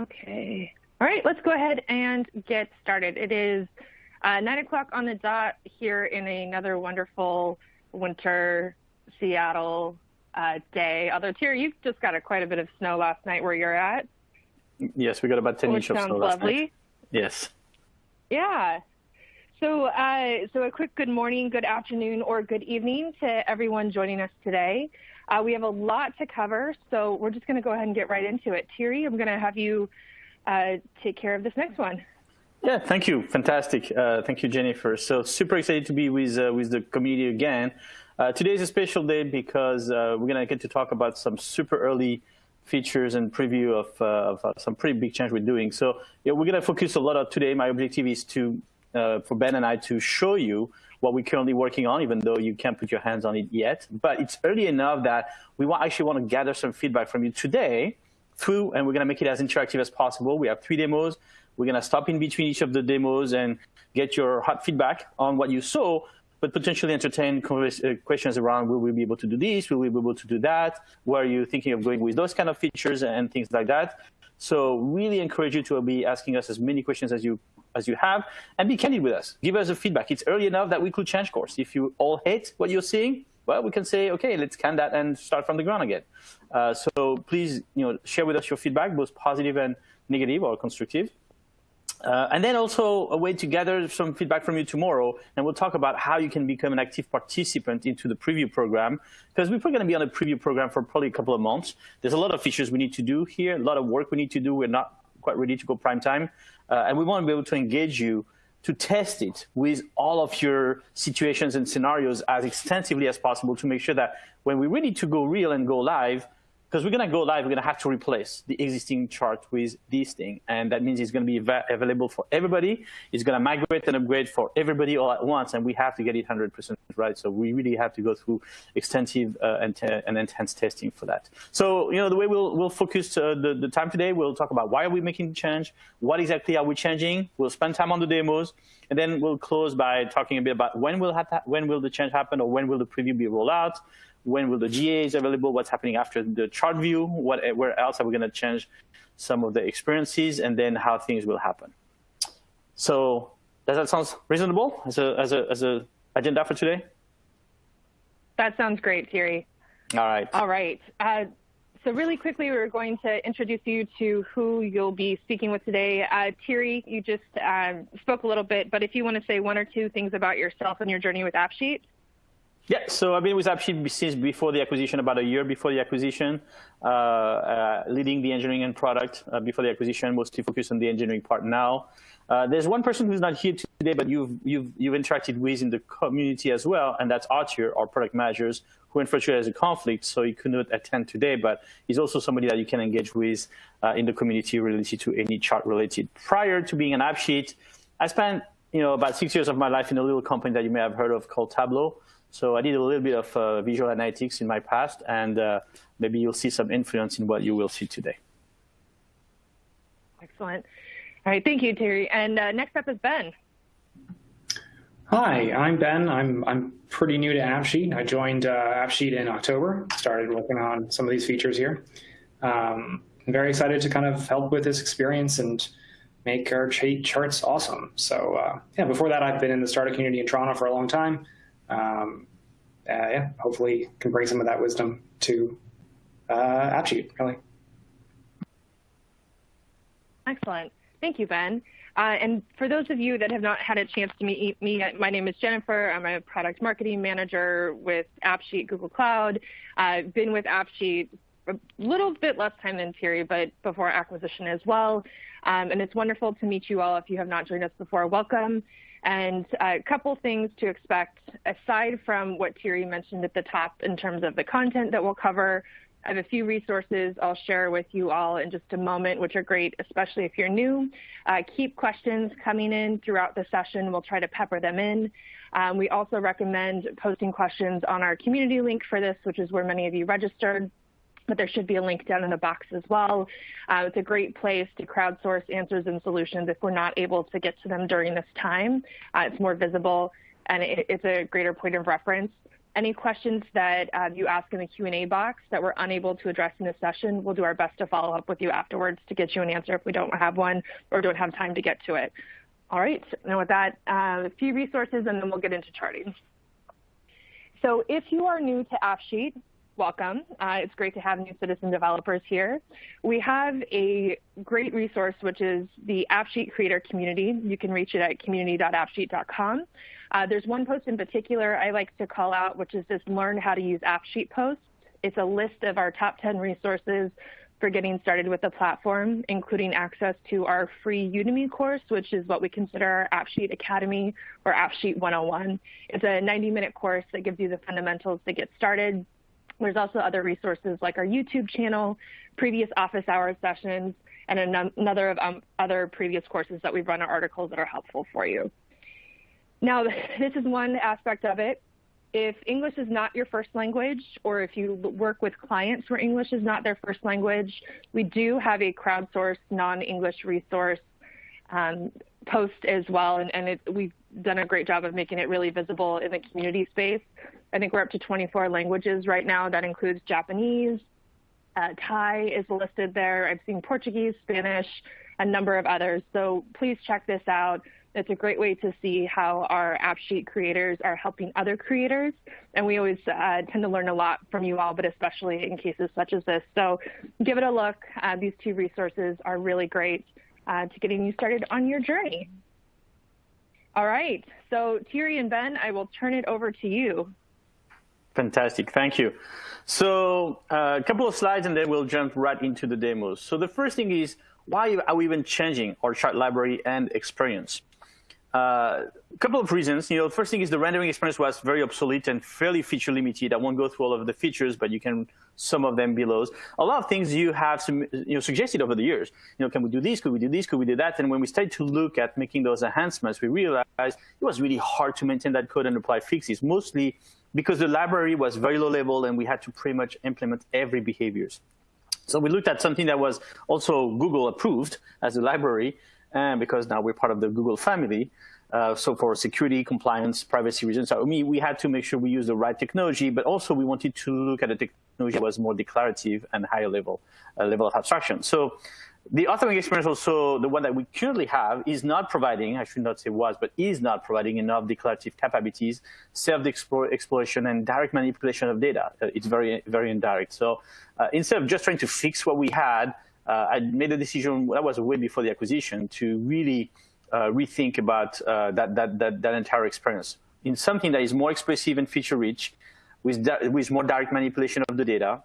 Okay. All right, let's go ahead and get started. It is uh, 9 o'clock on the dot here in another wonderful winter Seattle uh, day. Although, Terry, you've just got a, quite a bit of snow last night where you're at. Yes, we got about 10 inches of snow last lovely. night. Yes. Yeah. So, uh, so a quick good morning, good afternoon, or good evening to everyone joining us today. Uh, we have a lot to cover, so we're just going to go ahead and get right into it. Thierry, I'm going to have you uh, take care of this next one. Yeah, thank you. Fantastic. Uh, thank you, Jennifer. So super excited to be with uh, with the community again. Uh, today is a special day because uh, we're going to get to talk about some super early features and preview of, of some pretty big change we're doing. So yeah, we're going to focus a lot of today. My objective is to for Ben and I to show you what we're currently working on, even though you can't put your hands on it yet. But it's early enough that we want, actually want to gather some feedback from you today through, and we're going to make it as interactive as possible. We have three demos. We're going to stop in between each of the demos and get your hot feedback on what you saw, but potentially entertain uh, questions around will we be able to do this? Will we be able to do that? Where are you thinking of going with those kind of features and things like that? So really encourage you to be asking us as many questions as you as you have, and be candid with us. Give us a feedback. It's early enough that we could change course. If you all hate what you're seeing, well, we can say, okay, let's can that and start from the ground again. Uh, so please, you know, share with us your feedback, both positive and negative or constructive. Uh, and then also a way to gather some feedback from you tomorrow, and we'll talk about how you can become an active participant into the preview program, because we're probably going to be on a preview program for probably a couple of months. There's a lot of features we need to do here, a lot of work we need to do. We're not quite ready to go prime time. Uh, and we want to be able to engage you to test it with all of your situations and scenarios as extensively as possible to make sure that when we're ready to go real and go live, because we're going to go live, we're going to have to replace the existing chart with this thing. And that means it's going to be available for everybody. It's going to migrate and upgrade for everybody all at once. And we have to get it 100% right. So we really have to go through extensive uh, and, and, intense testing for that. So, you know, the way we'll, we'll focus uh, the, the time today, we'll talk about why are we making the change? What exactly are we changing? We'll spend time on the demos. And then we'll close by talking a bit about when will, when will the change happen or when will the preview be rolled out? When will the GA is available, what's happening after the chart view, what, where else are we going to change some of the experiences, and then how things will happen. So does that sound reasonable as a, as a, as a agenda for today? That sounds great, Thierry. All right. All right. Uh, so really quickly, we're going to introduce you to who you'll be speaking with today. Uh, Thierry, you just um, spoke a little bit, but if you want to say one or two things about yourself and your journey with AppSheet. Yeah, so I've been with AppSheet since before the acquisition, about a year before the acquisition, uh, uh, leading the engineering and product uh, before the acquisition, mostly focused on the engineering part now. Uh, there's one person who's not here today, but you've, you've, you've interacted with in the community as well, and that's Arthur, our product managers, who unfortunately has a conflict, so he could not attend today, but he's also somebody that you can engage with uh, in the community related to any chart related. Prior to being an AppSheet, I spent you know, about six years of my life in a little company that you may have heard of called Tableau. So I did a little bit of uh, visual analytics in my past, and uh, maybe you'll see some influence in what you will see today. Excellent. All right, thank you, Terry. And uh, next up is Ben. Hi, I'm Ben. I'm I'm pretty new to AppSheet. I joined uh, AppSheet in October. Started working on some of these features here. Um, I'm very excited to kind of help with this experience and make our charts awesome. So uh, yeah, before that, I've been in the startup community in Toronto for a long time um, uh, yeah, hopefully can bring some of that wisdom to uh, AppSheet, really. Excellent. Thank you, Ben. Uh, and for those of you that have not had a chance to meet me, my name is Jennifer. I'm a product marketing manager with AppSheet Google Cloud. I've been with AppSheet a little bit less time than Thierry, but before acquisition as well. Um, and it's wonderful to meet you all. If you have not joined us before, welcome. And a couple things to expect, aside from what Thierry mentioned at the top in terms of the content that we'll cover, I have a few resources I'll share with you all in just a moment, which are great, especially if you're new. Uh, keep questions coming in throughout the session. We'll try to pepper them in. Um, we also recommend posting questions on our community link for this, which is where many of you registered but there should be a link down in the box as well. Uh, it's a great place to crowdsource answers and solutions if we're not able to get to them during this time. Uh, it's more visible and it, it's a greater point of reference. Any questions that uh, you ask in the Q&A box that we're unable to address in this session, we'll do our best to follow up with you afterwards to get you an answer if we don't have one or don't have time to get to it. All right, now with that, uh, a few resources and then we'll get into charting. So if you are new to AppSheet, welcome. Uh, it's great to have new citizen developers here. We have a great resource, which is the AppSheet Creator Community. You can reach it at community.appsheet.com. Uh, there's one post in particular I like to call out, which is this Learn How to Use AppSheet post. It's a list of our top 10 resources for getting started with the platform, including access to our free Udemy course, which is what we consider our AppSheet Academy or AppSheet 101. It's a 90-minute course that gives you the fundamentals to get started, there's also other resources like our YouTube channel, previous office hours sessions, and another of um, other previous courses that we've run our articles that are helpful for you. Now, this is one aspect of it. If English is not your first language, or if you work with clients where English is not their first language, we do have a crowdsourced non-English resource um, post as well, and, and it, we've done a great job of making it really visible in the community space. I think we're up to 24 languages right now. That includes Japanese, uh, Thai is listed there. I've seen Portuguese, Spanish, a number of others. So please check this out. It's a great way to see how our AppSheet creators are helping other creators. And we always uh, tend to learn a lot from you all, but especially in cases such as this. So give it a look. Uh, these two resources are really great uh, to getting you started on your journey. All right, so Thierry and Ben, I will turn it over to you. Fantastic, thank you. So uh, a couple of slides and then we'll jump right into the demos. So the first thing is, why are we even changing our chart library and experience? Uh, a couple of reasons. You know, first thing is the rendering experience was very obsolete and fairly feature limited. I won't go through all of the features, but you can some of them below. A lot of things you have some, you know, suggested over the years. You know, can we do this? Could we do this? Could we do that? And when we started to look at making those enhancements, we realized it was really hard to maintain that code and apply fixes, mostly because the library was very low level and we had to pretty much implement every behaviors. So we looked at something that was also Google approved as a library, and because now we're part of the Google family. Uh, so for security, compliance, privacy reasons, so mean, we had to make sure we use the right technology, but also we wanted to look at a technology that was more declarative and higher level, uh, level of abstraction. So the authoring experience also, the one that we currently have, is not providing, I should not say was, but is not providing enough declarative capabilities, self-exploration, and direct manipulation of data. Uh, it's very, very indirect. So uh, instead of just trying to fix what we had, uh, I made a decision, that was way before the acquisition, to really uh, rethink about uh, that, that, that, that entire experience in something that is more expressive and feature-rich, with, with more direct manipulation of the data,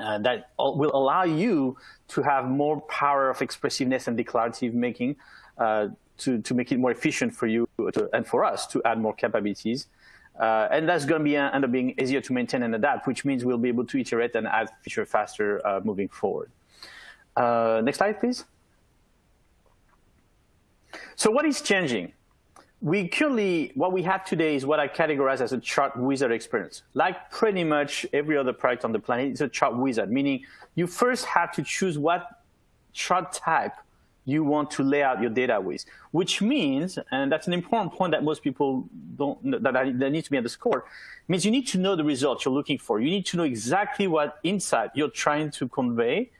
uh, that will allow you to have more power of expressiveness and declarative making uh, to, to make it more efficient for you to, and for us to add more capabilities. Uh, and that's going to be end up being easier to maintain and adapt, which means we'll be able to iterate and add feature faster uh, moving forward. Uh, next slide, please. So what is changing? We currently, what we have today is what I categorize as a chart wizard experience. Like pretty much every other product on the planet, it's a chart wizard, meaning you first have to choose what chart type you want to lay out your data with, which means, and that's an important point that most people don't, that, that needs to be underscored, means you need to know the results you're looking for. You need to know exactly what insight you're trying to convey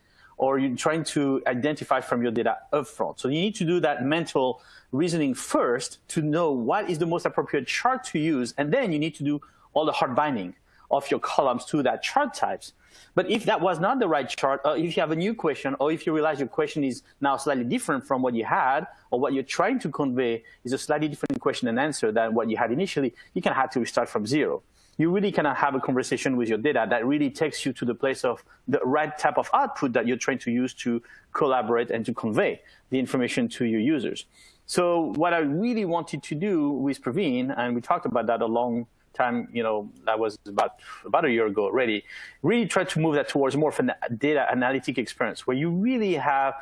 or you're trying to identify from your data upfront. So you need to do that mental reasoning first to know what is the most appropriate chart to use, and then you need to do all the hard binding of your columns to that chart types. But if that was not the right chart, or if you have a new question, or if you realize your question is now slightly different from what you had, or what you're trying to convey is a slightly different question and answer than what you had initially, you can have to start from zero you really cannot have a conversation with your data that really takes you to the place of the right type of output that you're trying to use to collaborate and to convey the information to your users. So what I really wanted to do with Praveen, and we talked about that a long time, you know, that was about, about a year ago already, really try to move that towards more of a data analytic experience where you really have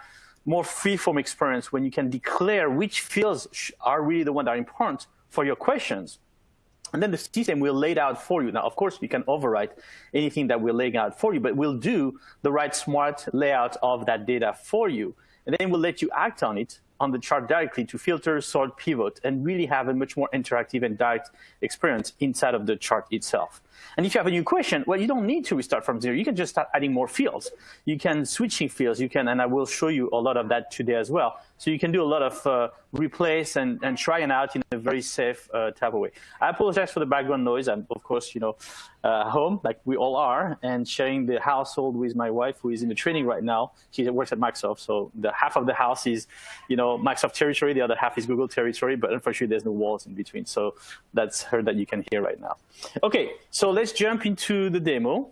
more free-form experience when you can declare which fields are really the ones that are important for your questions and then the system will lay it out for you. Now, of course, we can overwrite anything that we're laying out for you, but we'll do the right smart layout of that data for you. And then we'll let you act on it on the chart directly to filter, sort, pivot, and really have a much more interactive and direct experience inside of the chart itself. And if you have a new question, well, you don't need to restart from zero. You can just start adding more fields. You can switching fields. You can, and I will show you a lot of that today as well. So you can do a lot of uh, replace and, and trying out in a very safe uh, type of way. I apologize for the background noise. I'm, of course, you know, uh, home, like we all are, and sharing the household with my wife, who is in the training right now. She works at Microsoft, so the half of the house is, you know, Microsoft territory. The other half is Google territory, but unfortunately, there's no walls in between. So that's her that you can hear right now. Okay, so let's jump into the demo.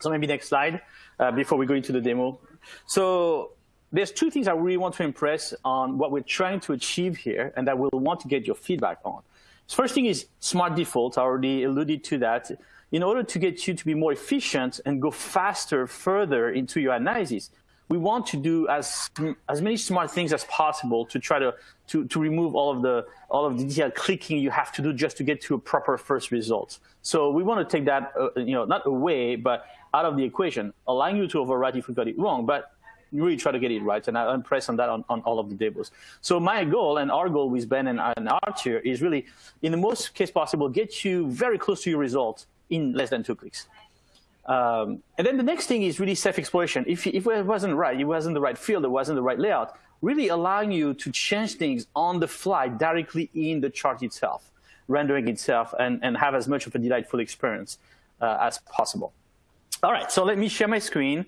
So maybe next slide uh, before we go into the demo. So there's two things I really want to impress on what we're trying to achieve here and that we'll want to get your feedback on. First thing is smart defaults. I already alluded to that. In order to get you to be more efficient and go faster, further into your analysis, we want to do as as many smart things as possible to try to to, to remove all of the all of the clicking you have to do just to get to a proper first result. So we want to take that uh, you know not away but out of the equation, allowing you to overwrite if we got it wrong, but really try to get it right. And I impress on that on, on all of the demos. So my goal and our goal with Ben and, and is really, in the most case possible, get you very close to your result in less than two clicks. Um, and then the next thing is really self-exploration. If, if it wasn't right, it wasn't the right field, it wasn't the right layout, really allowing you to change things on the fly directly in the chart itself, rendering itself, and, and have as much of a delightful experience uh, as possible. All right, so let me share my screen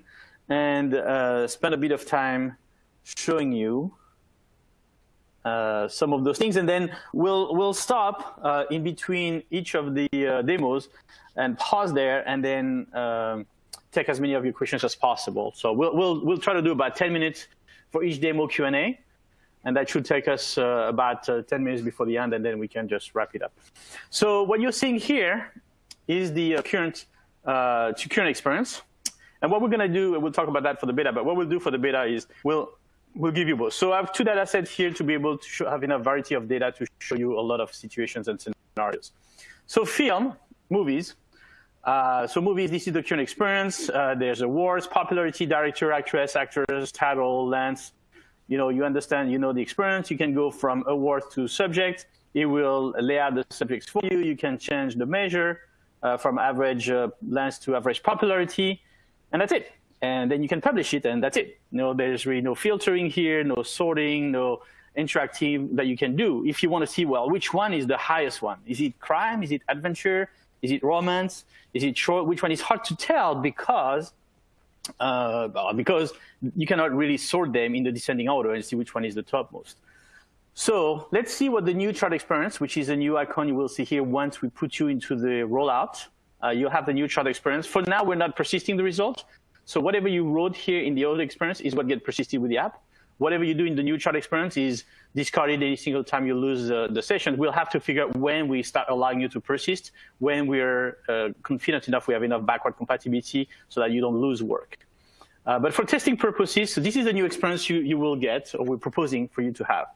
and uh, spend a bit of time showing you uh, some of those things, and then we'll we'll stop uh, in between each of the uh, demos and pause there, and then um, take as many of your questions as possible. So we'll we'll we'll try to do about 10 minutes for each demo Q&A, and that should take us uh, about uh, 10 minutes before the end, and then we can just wrap it up. So what you're seeing here is the current current experience. And what we're going to do, we'll talk about that for the beta, but what we'll do for the beta is we'll we'll give you both. So I have two data sets here to be able to show, have enough variety of data to show you a lot of situations and scenarios. So film, movies. Uh, so movies, this is the current experience. Uh, there's awards, popularity, director, actress, actors, title, length. You know, you understand, you know the experience. You can go from awards to subject. It will lay out the subjects for you. You can change the measure uh, from average uh, length to average popularity and that's it. And then you can publish it, and that's it. No, there's really no filtering here, no sorting, no interactive that you can do. If you want to see, well, which one is the highest one? Is it crime? Is it adventure? Is it romance? Is it short? Which one is hard to tell because uh, because you cannot really sort them in the descending order and see which one is the topmost. So let's see what the new chart experience, which is a new icon you will see here once we put you into the rollout uh, you have the new chart experience. For now, we're not persisting the result. So whatever you wrote here in the old experience is what gets persisted with the app. Whatever you do in the new chart experience is discarded any single time you lose uh, the session. We'll have to figure out when we start allowing you to persist, when we're uh, confident enough we have enough backward compatibility so that you don't lose work. Uh, but for testing purposes, so this is the new experience you, you will get, or we're proposing for you to have.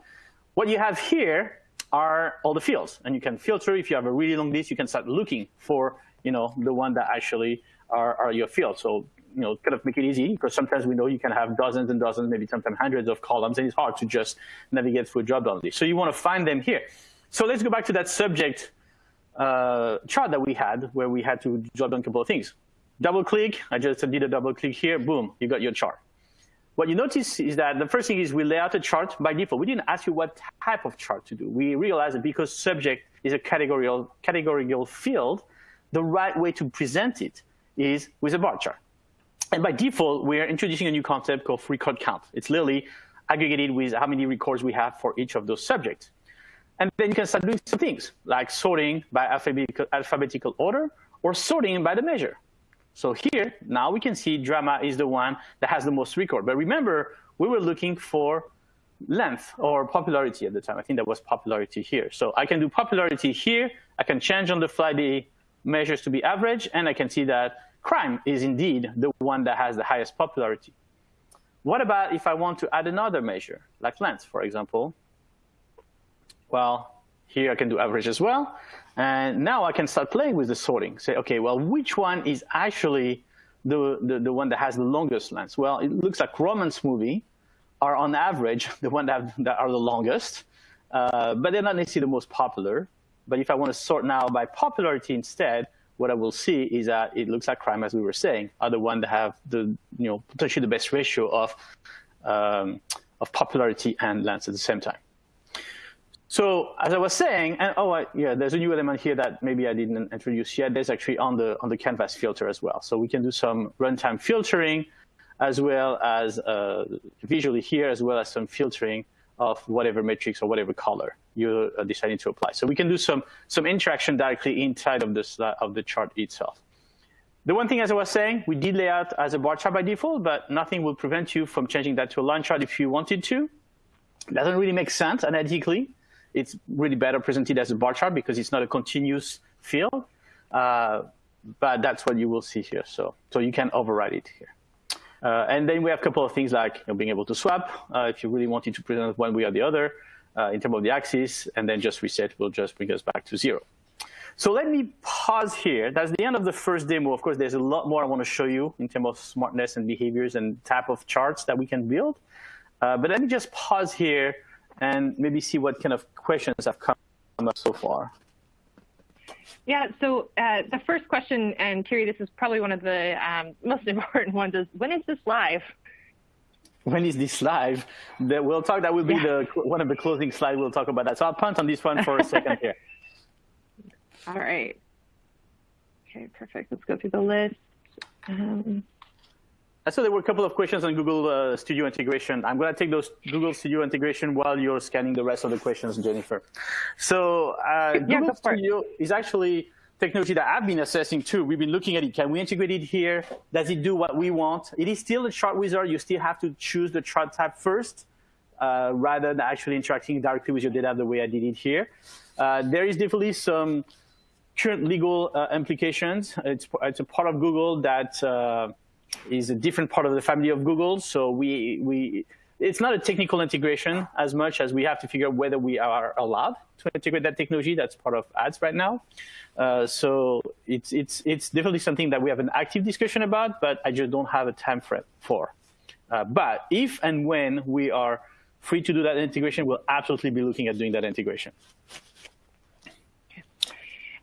What you have here are all the fields. And you can filter. If you have a really long list, you can start looking for you know, the one that actually are, are your field. So, you know, kind of make it easy because sometimes we know you can have dozens and dozens, maybe sometimes hundreds of columns, and it's hard to just navigate through a drop-down list. So you want to find them here. So let's go back to that subject uh, chart that we had where we had to drop down a couple of things. Double click, I just did a double click here, boom, you got your chart. What you notice is that the first thing is we lay out a chart by default. We didn't ask you what type of chart to do. We realized that because subject is a categorical, categorical field, the right way to present it is with a bar chart. And by default, we're introducing a new concept called record count. It's literally aggregated with how many records we have for each of those subjects. And then you can start doing some things like sorting by alphabetical, alphabetical order or sorting by the measure. So here, now we can see drama is the one that has the most record. But remember, we were looking for length or popularity at the time. I think that was popularity here. So I can do popularity here. I can change on the fly the measures to be average, and I can see that crime is indeed the one that has the highest popularity. What about if I want to add another measure, like length, for example? Well, here I can do average as well. And now I can start playing with the sorting. Say, OK, well, which one is actually the, the, the one that has the longest length? Well, it looks like romance movie are on average the one that, that are the longest, uh, but they're not necessarily the most popular. But if I want to sort now by popularity instead, what I will see is that it looks like crime, as we were saying, are the ones that have the, you know, potentially the best ratio of, um, of popularity and lands at the same time. So as I was saying, and oh I, yeah, there's a new element here that maybe I didn't introduce yet. There's actually on the on the canvas filter as well. So we can do some runtime filtering, as well as uh, visually here, as well as some filtering of whatever matrix or whatever color you're uh, deciding to apply. So we can do some some interaction directly inside of this of the chart itself. The one thing, as I was saying, we did lay out as a bar chart by default, but nothing will prevent you from changing that to a line chart if you wanted to. It doesn't really make sense analytically it's really better presented as a bar chart because it's not a continuous field. Uh, but that's what you will see here. So, so you can override it here. Uh, and then we have a couple of things like you know, being able to swap uh, if you really wanted to present one way or the other uh, in terms of the axis, and then just reset will just bring us back to zero. So let me pause here. That's the end of the first demo. Of course, there's a lot more I want to show you in terms of smartness and behaviors and type of charts that we can build. Uh, but let me just pause here and maybe see what kind of questions have come up so far. Yeah, so uh, the first question, and Thierry, this is probably one of the um, most important ones, is when is this live? When is this live? The, we'll talk, that will be yeah. the one of the closing slides, we'll talk about that. So I'll punt on this one for a second here. All right. Okay, perfect. Let's go through the list. Um, I saw there were a couple of questions on Google uh, Studio integration. I'm going to take those Google Studio integration while you're scanning the rest of the questions, Jennifer. So uh, yeah, Google Studio is actually technology that I've been assessing too. We've been looking at it. Can we integrate it here? Does it do what we want? It is still a chart wizard. You still have to choose the chart type first uh, rather than actually interacting directly with your data the way I did it here. Uh, there is definitely some current legal uh, implications. It's, it's a part of Google that uh, is a different part of the family of Google. So we, we, it's not a technical integration as much as we have to figure out whether we are allowed to integrate that technology. That's part of ads right now. Uh, so it's, it's, it's definitely something that we have an active discussion about, but I just don't have a time frame for. Uh, but if and when we are free to do that integration, we'll absolutely be looking at doing that integration.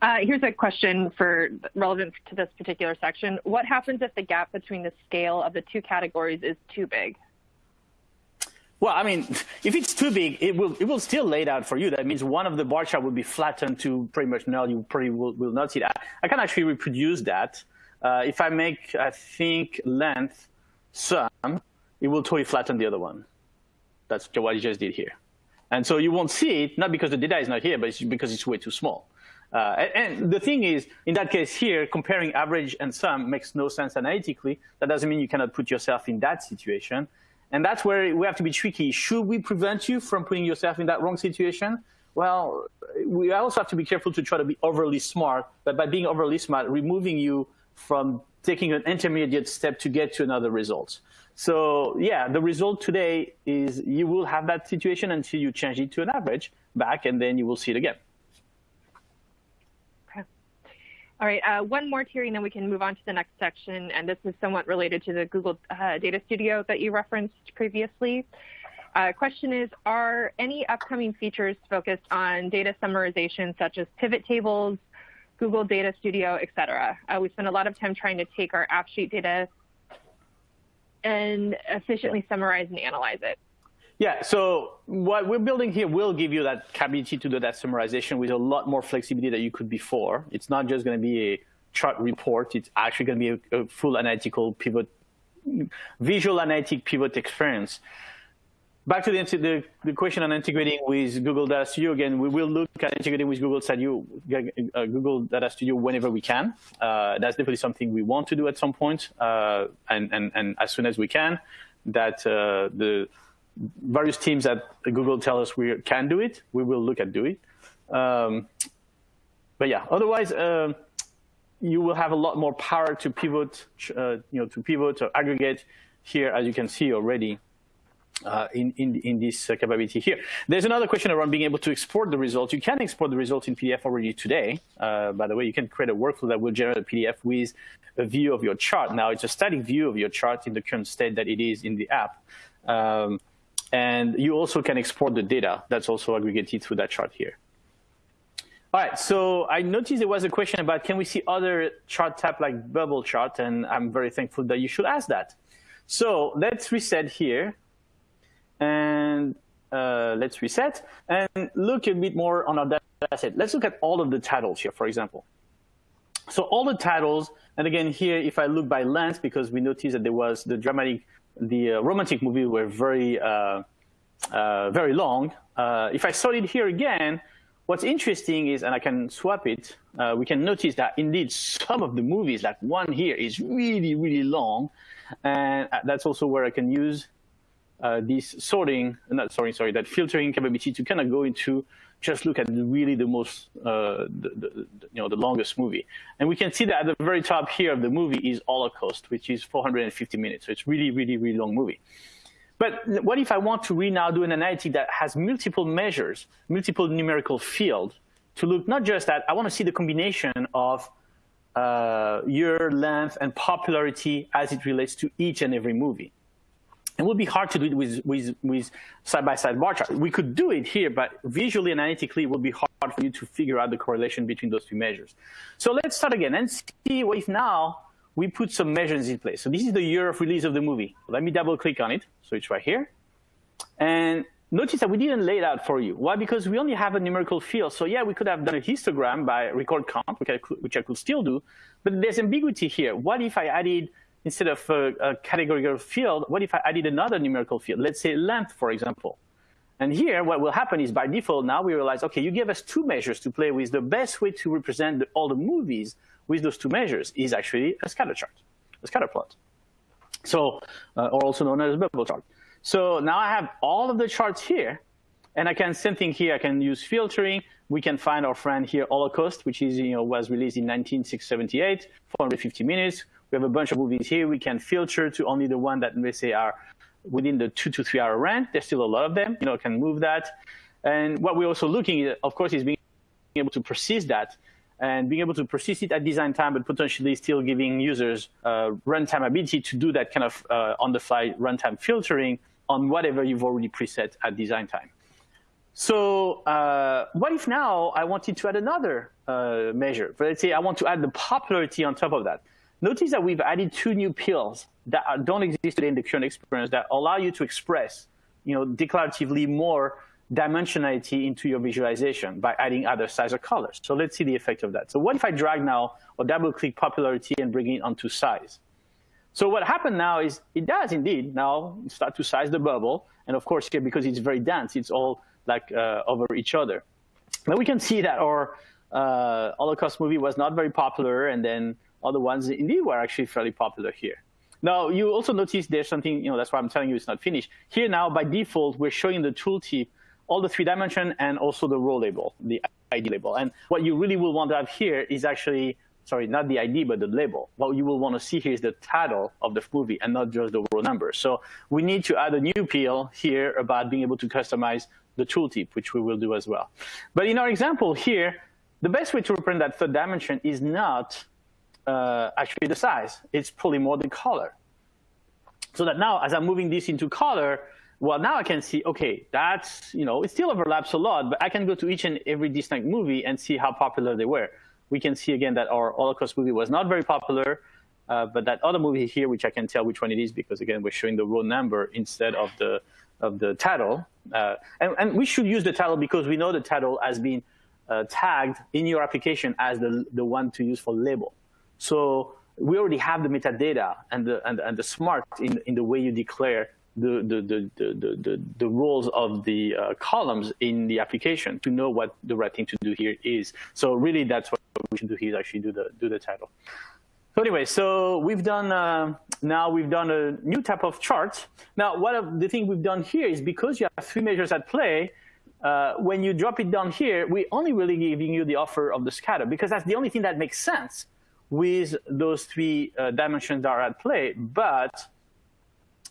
Uh, here's a question for relevant to this particular section. What happens if the gap between the scale of the two categories is too big? Well, I mean, if it's too big, it will it will still lay it out for you. That means one of the bar chart will be flattened to pretty much null. You probably will, will not see that. I can actually reproduce that. Uh, if I make, I think, length sum, it will totally flatten the other one. That's what you just did here. And so you won't see it, not because the data is not here, but it's because it's way too small. Uh, and, and, the thing is, in that case here, comparing average and sum makes no sense analytically. That doesn't mean you cannot put yourself in that situation. And that's where we have to be tricky. Should we prevent you from putting yourself in that wrong situation? Well, we also have to be careful to try to be overly smart, but by being overly smart, removing you from taking an intermediate step to get to another result. So yeah, the result today is you will have that situation until you change it to an average back, and then you will see it again. All right, uh, one more, Thierry, and then we can move on to the next section. And this is somewhat related to the Google uh, Data Studio that you referenced previously. Uh, question is, are any upcoming features focused on data summarization, such as pivot tables, Google Data Studio, et cetera? Uh, we spend a lot of time trying to take our AppSheet data and efficiently summarize and analyze it. Yeah, so what we're building here will give you that capability to do that summarization with a lot more flexibility than you could before. It's not just going to be a chart report. It's actually going to be a, a full analytical pivot, visual analytic pivot experience. Back to the, the, the, question on integrating with Google Data Studio again, we will look at integrating with Google Studio, uh, Google Data Studio whenever we can. Uh, that's definitely something we want to do at some point, uh, and, and, and as soon as we can. That uh, the various teams at Google tell us we can do it, we will look at do it. Um, but yeah, otherwise, uh, you will have a lot more power to pivot, uh, you know, to pivot or aggregate here, as you can see already. Uh, in, in, in this uh, capability here. There's another question around being able to export the results. You can export the results in PDF already today. Uh, by the way, you can create a workflow that will generate a PDF with a view of your chart. Now, it's a static view of your chart in the current state that it is in the app. Um, And you also can export the data that's also aggregated through that chart here. All right, so I noticed there was a question about can we see other chart type like bubble chart, and I'm very thankful that you should ask that. So let's reset here, and uh, let's reset and look a bit more on our data set. Let's look at all of the titles here, for example. So all the titles, and again here, if I look by length, because we noticed that there was the dramatic, the uh, romantic movie were very, uh, uh, very long. Uh, if I sort it here again, what's interesting is, and I can swap it, we can notice that indeed some of the movies, like one here, is really, really long. And that's also where I can use this sorting, not sorry, sorry, that filtering capability to kind of go into just look at really the most, uh, the, the, you know, the longest movie. And we can see that at the very top here of the movie is Holocaust, which is 450 minutes. So it's really, really, really long movie. But what if I want to really now do an analytic that has multiple measures, multiple numerical field to look not just at, I want to see the combination of uh, year, length, and popularity as it relates to each and every movie. It would be hard to do it with, with, with side-by-side -side bar chart. We could do it here, but visually and analytically, it would be hard for you to figure out the correlation between those two measures. So let's start again and see if now we put some measures in place. So this is the year of release of the movie. Let me double click on it. So it's right here. And notice that we didn't lay it out for you. Why? Because we only have a numerical field. So yeah, we could have done a histogram by record count, which I could, which I could still do. But there's ambiguity here. What if I added instead of a, a categorical field, what if I added another numerical field? Let's say length, for example. And here, what will happen is by default, now we realize, OK, you give us two measures to play with. The best way to represent the, all the movies with those two measures is actually a scatter chart, a scatter plot. So, uh, or also known as a bubble chart. So now I have all of the charts here. And I can, same thing here, I can use filtering. We can find our friend here, Holocaust, which is, you know, was released in 1978, 450 minutes. We have a bunch of movies here. We can filter to only the one that we say are within the two to three hour range. There's still a lot of them. You know, can move that. And what we're also looking at, of course, is being able to persist that and being able to persist it at design time, but potentially still giving users uh, runtime ability to do that kind of uh, on-the-fly runtime filtering on whatever you've already preset at design time. So uh, what if now I wanted to add another uh, measure? Let's say I want to add the popularity on top of that. Notice that we've added two new pills that don't exist today in the current experience that allow you to express, you know, declaratively more dimensionality into your visualization by adding other size or colors. So let's see the effect of that. So what if I drag now or double click popularity and bring it onto size? So what happened now is it does indeed now start to size the bubble. And of course here, because it's very dense, it's all like uh, over each other. Now we can see that our uh, Holocaust movie was not very popular and then other ones indeed were actually fairly popular here. Now, you also notice there's something, you know, that's why I'm telling you it's not finished. Here now, by default, we're showing the tooltip, all the three dimension and also the row label, the ID label. And what you really will want to have here is actually, sorry, not the ID, but the label. What you will want to see here is the title of the movie and not just the row number. So we need to add a new pill here about being able to customize the tooltip, which we will do as well. But in our example here, the best way to represent that third dimension is not uh, actually the size. It's probably more the color. So that now, as I'm moving this into color, well, now I can see, OK, that's, you know, it still overlaps a lot, but I can go to each and every distinct movie and see how popular they were. We can see, again, that our Holocaust movie was not very popular, uh, but that other movie here, which I can tell which one it is, because, again, we're showing the row number instead of the, of the title. Uh, and, and we should use the title because we know the title has been uh, tagged in your application as the, the one to use for label. So we already have the metadata and the, and, and the smart in, in the way you declare the, the, the, the, the, the roles of the uh, columns in the application to know what the right thing to do here is. So really that's what we should do here is actually do the, do the title. So anyway, so we've done, uh, now we've done a new type of chart. Now, one of the things we've done here is because you have three measures at play, uh, when you drop it down here, we're only really giving you the offer of the scatter because that's the only thing that makes sense with those three uh, dimensions that are at play. But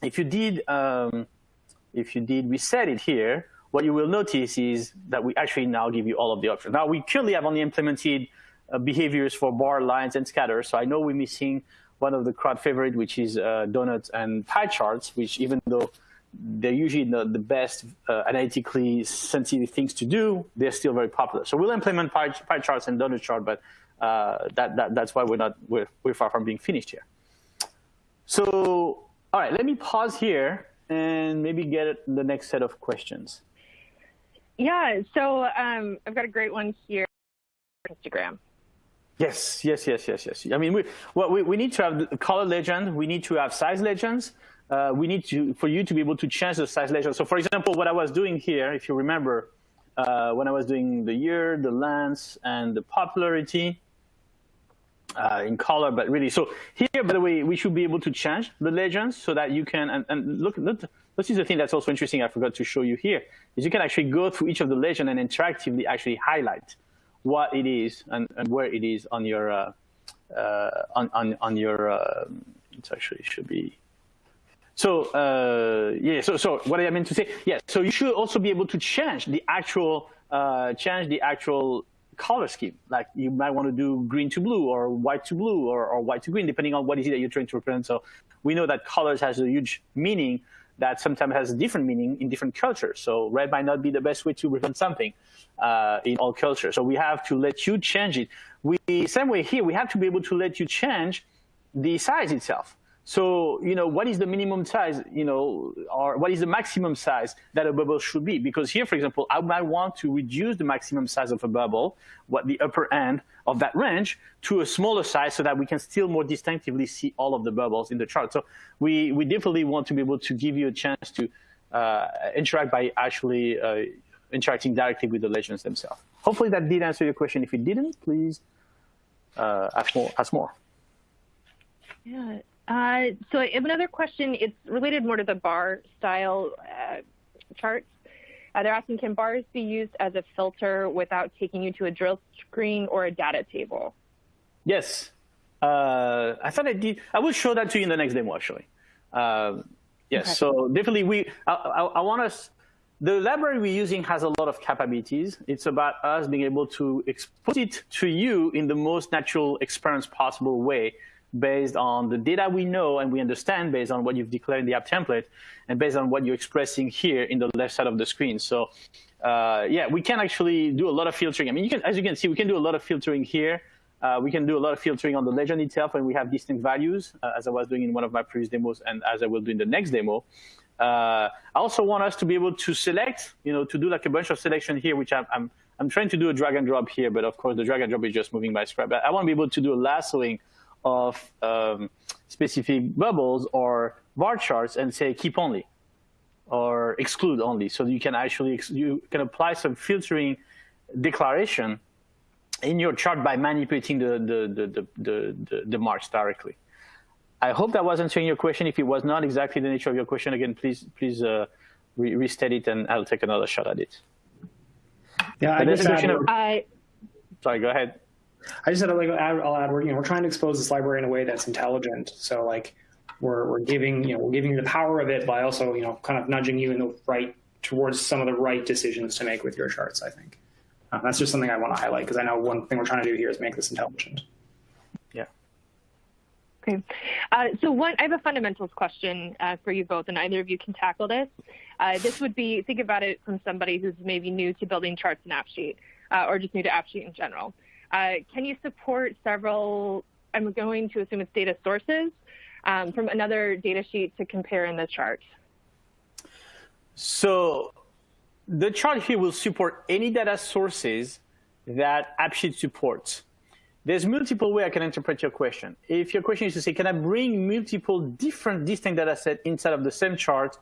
if you did, um, if you did reset it here, what you will notice is that we actually now give you all of the options. Now, we currently have only implemented uh, behaviors for bar, lines, and scatter. So I know we're missing one of the crowd favorite, which is uh, donuts and pie charts, which even though they're usually not the best uh, analytically sensitive things to do. They're still very popular. So we'll implement pie, pie charts and donut chart, but that, that, that's why we're not we're, we're far from being finished here. So all right, let me pause here and maybe get the next set of questions. Yeah, so um, I've got a great one here. Instagram. Yes, yes, yes, yes, yes. I mean, we, well, we, we need to have the color legend. We need to have size legends. Uh, we need to, for you to be able to change the size legend. So for example, what I was doing here, if you remember, uh, when I was doing the year, the length, and the popularity uh, in color, but really, so here, by the way, we should be able to change the legends so that you can, and, and look, look, this is the thing that's also interesting I forgot to show you here, is you can actually go through each of the legend and interactively actually highlight what it is and, and where it is on your uh, uh, on, on on your uh, it actually should be so uh, yeah so so what I meant to say yeah so you should also be able to change the actual uh, change the actual color scheme like you might want to do green to blue or white to blue or, or white to green depending on what is it that you're trying to represent so we know that colors has a huge meaning that sometimes has a different meaning in different cultures. So red might not be the best way to represent something uh, in all cultures. So we have to let you change it. We, same way here, we have to be able to let you change the size itself. So, you know, what is the minimum size, you know, or what is the maximum size that a bubble should be? Because here, for example, I might want to reduce the maximum size of a bubble, what the upper end of that range, to a smaller size so that we can still more distinctively see all of the bubbles in the chart. So we, we definitely want to be able to give you a chance to uh, interact by actually uh, interacting directly with the legends themselves. Hopefully that did answer your question. If it didn't, please uh, ask more. Ask more. Yeah. Uh, so I have another question. It's related more to the bar style uh, charts. Uh, they're asking, can bars be used as a filter without taking you to a drill screen or a data table? Yes. Uh, I thought I did. I will show that to you in the next demo, actually. Uh, yes. Okay. So definitely, we. I, I, I want us. The library we're using has a lot of capabilities. It's about us being able to expose it to you in the most natural experience possible way based on the data we know and we understand based on what you've declared in the app template and based on what you're expressing here in the left side of the screen. So uh, yeah, we can actually do a lot of filtering. I mean, you can, as you can see, we can do a lot of filtering here. Uh, we can do a lot of filtering on the legend itself when we have distinct values, uh, as I was doing in one of my previous demos and as I will do in the next demo. Uh, I also want us to be able to select, you know, to do like a bunch of selection here, which I'm, I'm, I'm trying to do a drag and drop here, but of course the drag and drop is just moving by script. But I want to be able to do a lassoing of um, specific bubbles or bar charts and say keep only or exclude only. So you can actually, you can apply some filtering declaration in your chart by manipulating the, the, the, the, the, the marks directly. I hope that was answering your question. If it was not exactly the nature of your question, again, please please uh, re restate it and I'll take another shot at it. Yeah, I just add, I, sorry, go ahead. I just said like add, I'll add, we're, you know, we're trying to expose this library in a way that's intelligent. So like we're, we're giving, you know, we're giving you the power of it by also, you know, kind of nudging you in the right towards some of the right decisions to make with your charts, I think. Uh, that's just something I want to highlight because I know one thing we're trying to do here is make this intelligent. Yeah. Okay. Uh, so one, I have a fundamentals question uh, for you both, and either of you can tackle this. Uh, this would be, think about it from somebody who's maybe new to building charts in AppSheet, uh, or just new to AppSheet in general. Uh, can you support several, I'm going to assume it's data sources, um, from another data sheet to compare in the chart? So the chart here will support any data sources that AppSheet supports. There's multiple ways I can interpret your question. If your question is to say, can I bring multiple different distinct data set inside of the same chart,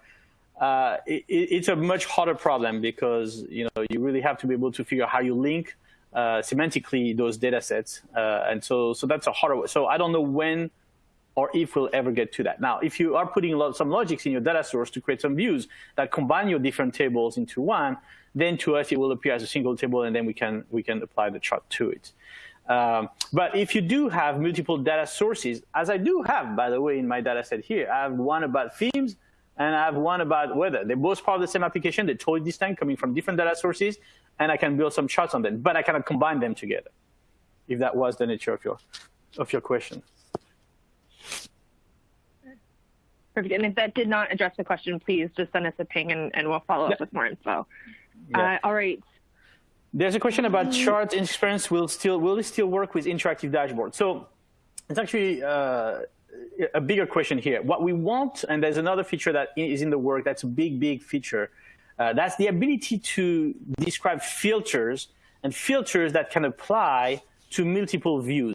uh, it, it's a much harder problem because you know you really have to be able to figure out how you link semantically those data sets. Uh, and so, so that's a harder, so I don't know when or if we'll ever get to that. Now, if you are putting some logics in your data source to create some views that combine your different tables into one, then to us it will appear as a single table, and then we can we can apply the chart to it. Um, but if you do have multiple data sources, as I do have, by the way, in my data set here, I have one about themes and I have one about weather. They're both part of the same application. They're totally distinct, coming from different data sources, and I can build some charts on them, but I cannot combine them together, if that was the nature of your, of your question. Perfect. And if that did not address the question, please just send us a ping and, and we'll follow up with more info. Yeah. Uh, all right. There's a question about chart experience will still will it still work with interactive dashboards? So it's actually uh, a bigger question here. What we want, and there's another feature that is in the work that's a big, big feature. Uh, that's the ability to describe filters and filters that can apply to multiple views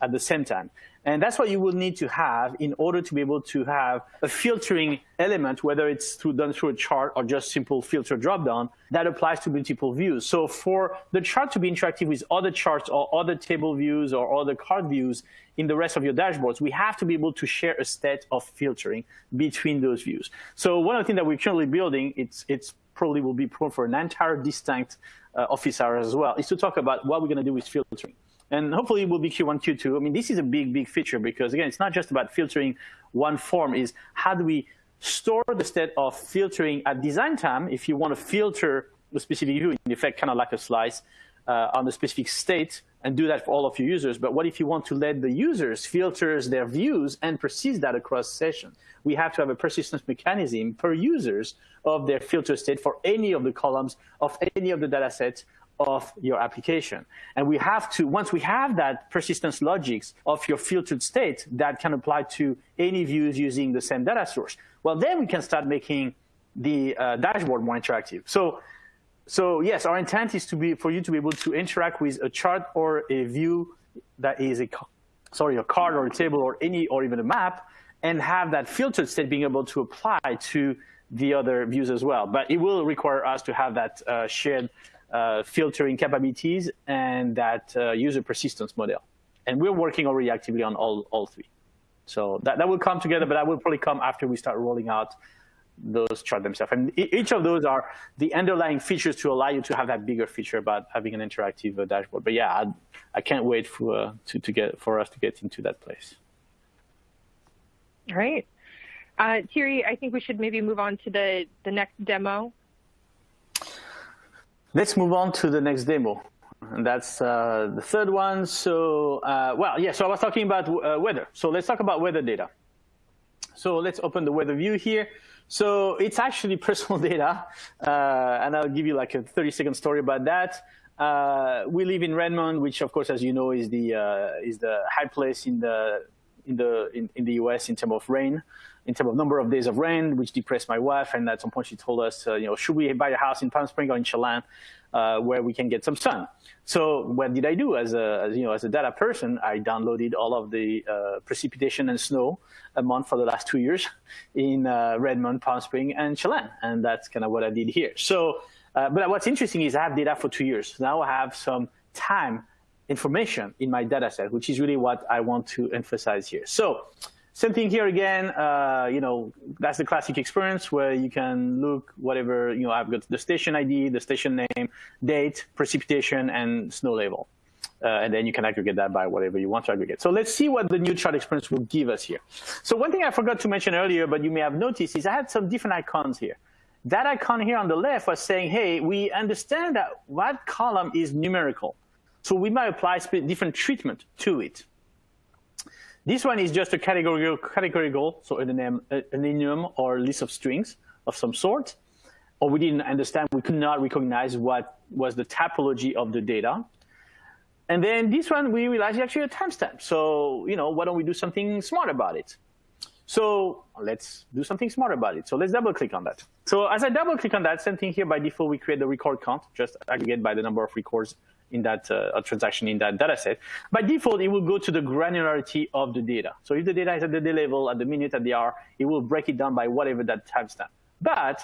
at the same time. And that's what you will need to have in order to be able to have a filtering element, whether it's through, done through a chart or just simple filter dropdown, that applies to multiple views. So for the chart to be interactive with other charts or other table views or other card views in the rest of your dashboards, we have to be able to share a state of filtering between those views. So one of the things that we're currently building, it's, it's probably will be prone for an entire distinct uh, office hours as well, is to talk about what we're going to do with filtering. And hopefully it will be Q1, Q2. I mean, this is a big, big feature because, again, it's not just about filtering one form. is how do we store the state of filtering at design time if you want to filter a specific view, in effect, kind of like a slice uh, on the specific state and do that for all of your users. But what if you want to let the users filter their views and persist that across sessions? We have to have a persistence mechanism per users of their filter state for any of the columns of any of the data sets of your application. And we have to, once we have that persistence logics of your filtered state that can apply to any views using the same data source, well, then we can start making the uh, dashboard more interactive. So, so yes, our intent is to be for you to be able to interact with a chart or a view that is a, sorry, a card or a table or any, or even a map, and have that filtered state being able to apply to the other views as well. But it will require us to have that uh, shared filtering capabilities and that uh, user persistence model. And we're working already actively on all, all three. So that, that will come together, but that will probably come after we start rolling out those charts themselves. And each of those are the underlying features to allow you to have that bigger feature about having an interactive uh, dashboard. But yeah, I, I can't wait for, uh, to, to get, for us to get into that place. All right. Uh, Thierry, I think we should maybe move on to the, the next demo. Let's move on to the next demo. And that's uh, the third one. So, uh, well, yeah, so I was talking about uh, weather. So let's talk about weather data. So let's open the weather view here. So it's actually personal data. Uh, and I'll give you like a 30 second story about that. Uh, we live in Redmond, which of course, as you know, is the, uh, is the high place in the, in the, in, in the US in terms of rain in terms of number of days of rain, which depressed my wife. And at some point she told us, uh, you know, should we buy a house in Palm Springs or in Chelan uh, where we can get some sun? So what did I do as a, as, you know, as a data person? I downloaded all of the uh, precipitation and snow a month for the last two years in uh, Redmond, Palm Springs, and Chelan. And that's kind of what I did here. So, uh, but what's interesting is I have data for two years. Now I have some time information in my data set, which is really what I want to emphasize here. So same thing here again, uh, you know, that's the classic experience where you can look whatever, you know, I've got the station ID, the station name, date, precipitation, and snow level. Uh, and then you can aggregate that by whatever you want to aggregate. So let's see what the new chart experience will give us here. So one thing I forgot to mention earlier, but you may have noticed, is I had some different icons here. That icon here on the left was saying, hey, we understand that what column is numerical. So we might apply different treatment to it. This one is just a categorical, categorical so an, an enum or list of strings of some sort. Or we didn't understand, we could not recognize what was the topology of the data. And then this one, we realized is actually a timestamp. So, you know, why don't we do something smart about it? So let's do something smart about it. So let's double click on that. So as I double click on that, same thing here, by default, we create the record count, just aggregate by the number of records in that uh, transaction in that data set. By default, it will go to the granularity of the data. So if the data is at the day level, at the minute, at the hour, it will break it down by whatever that timestamp. But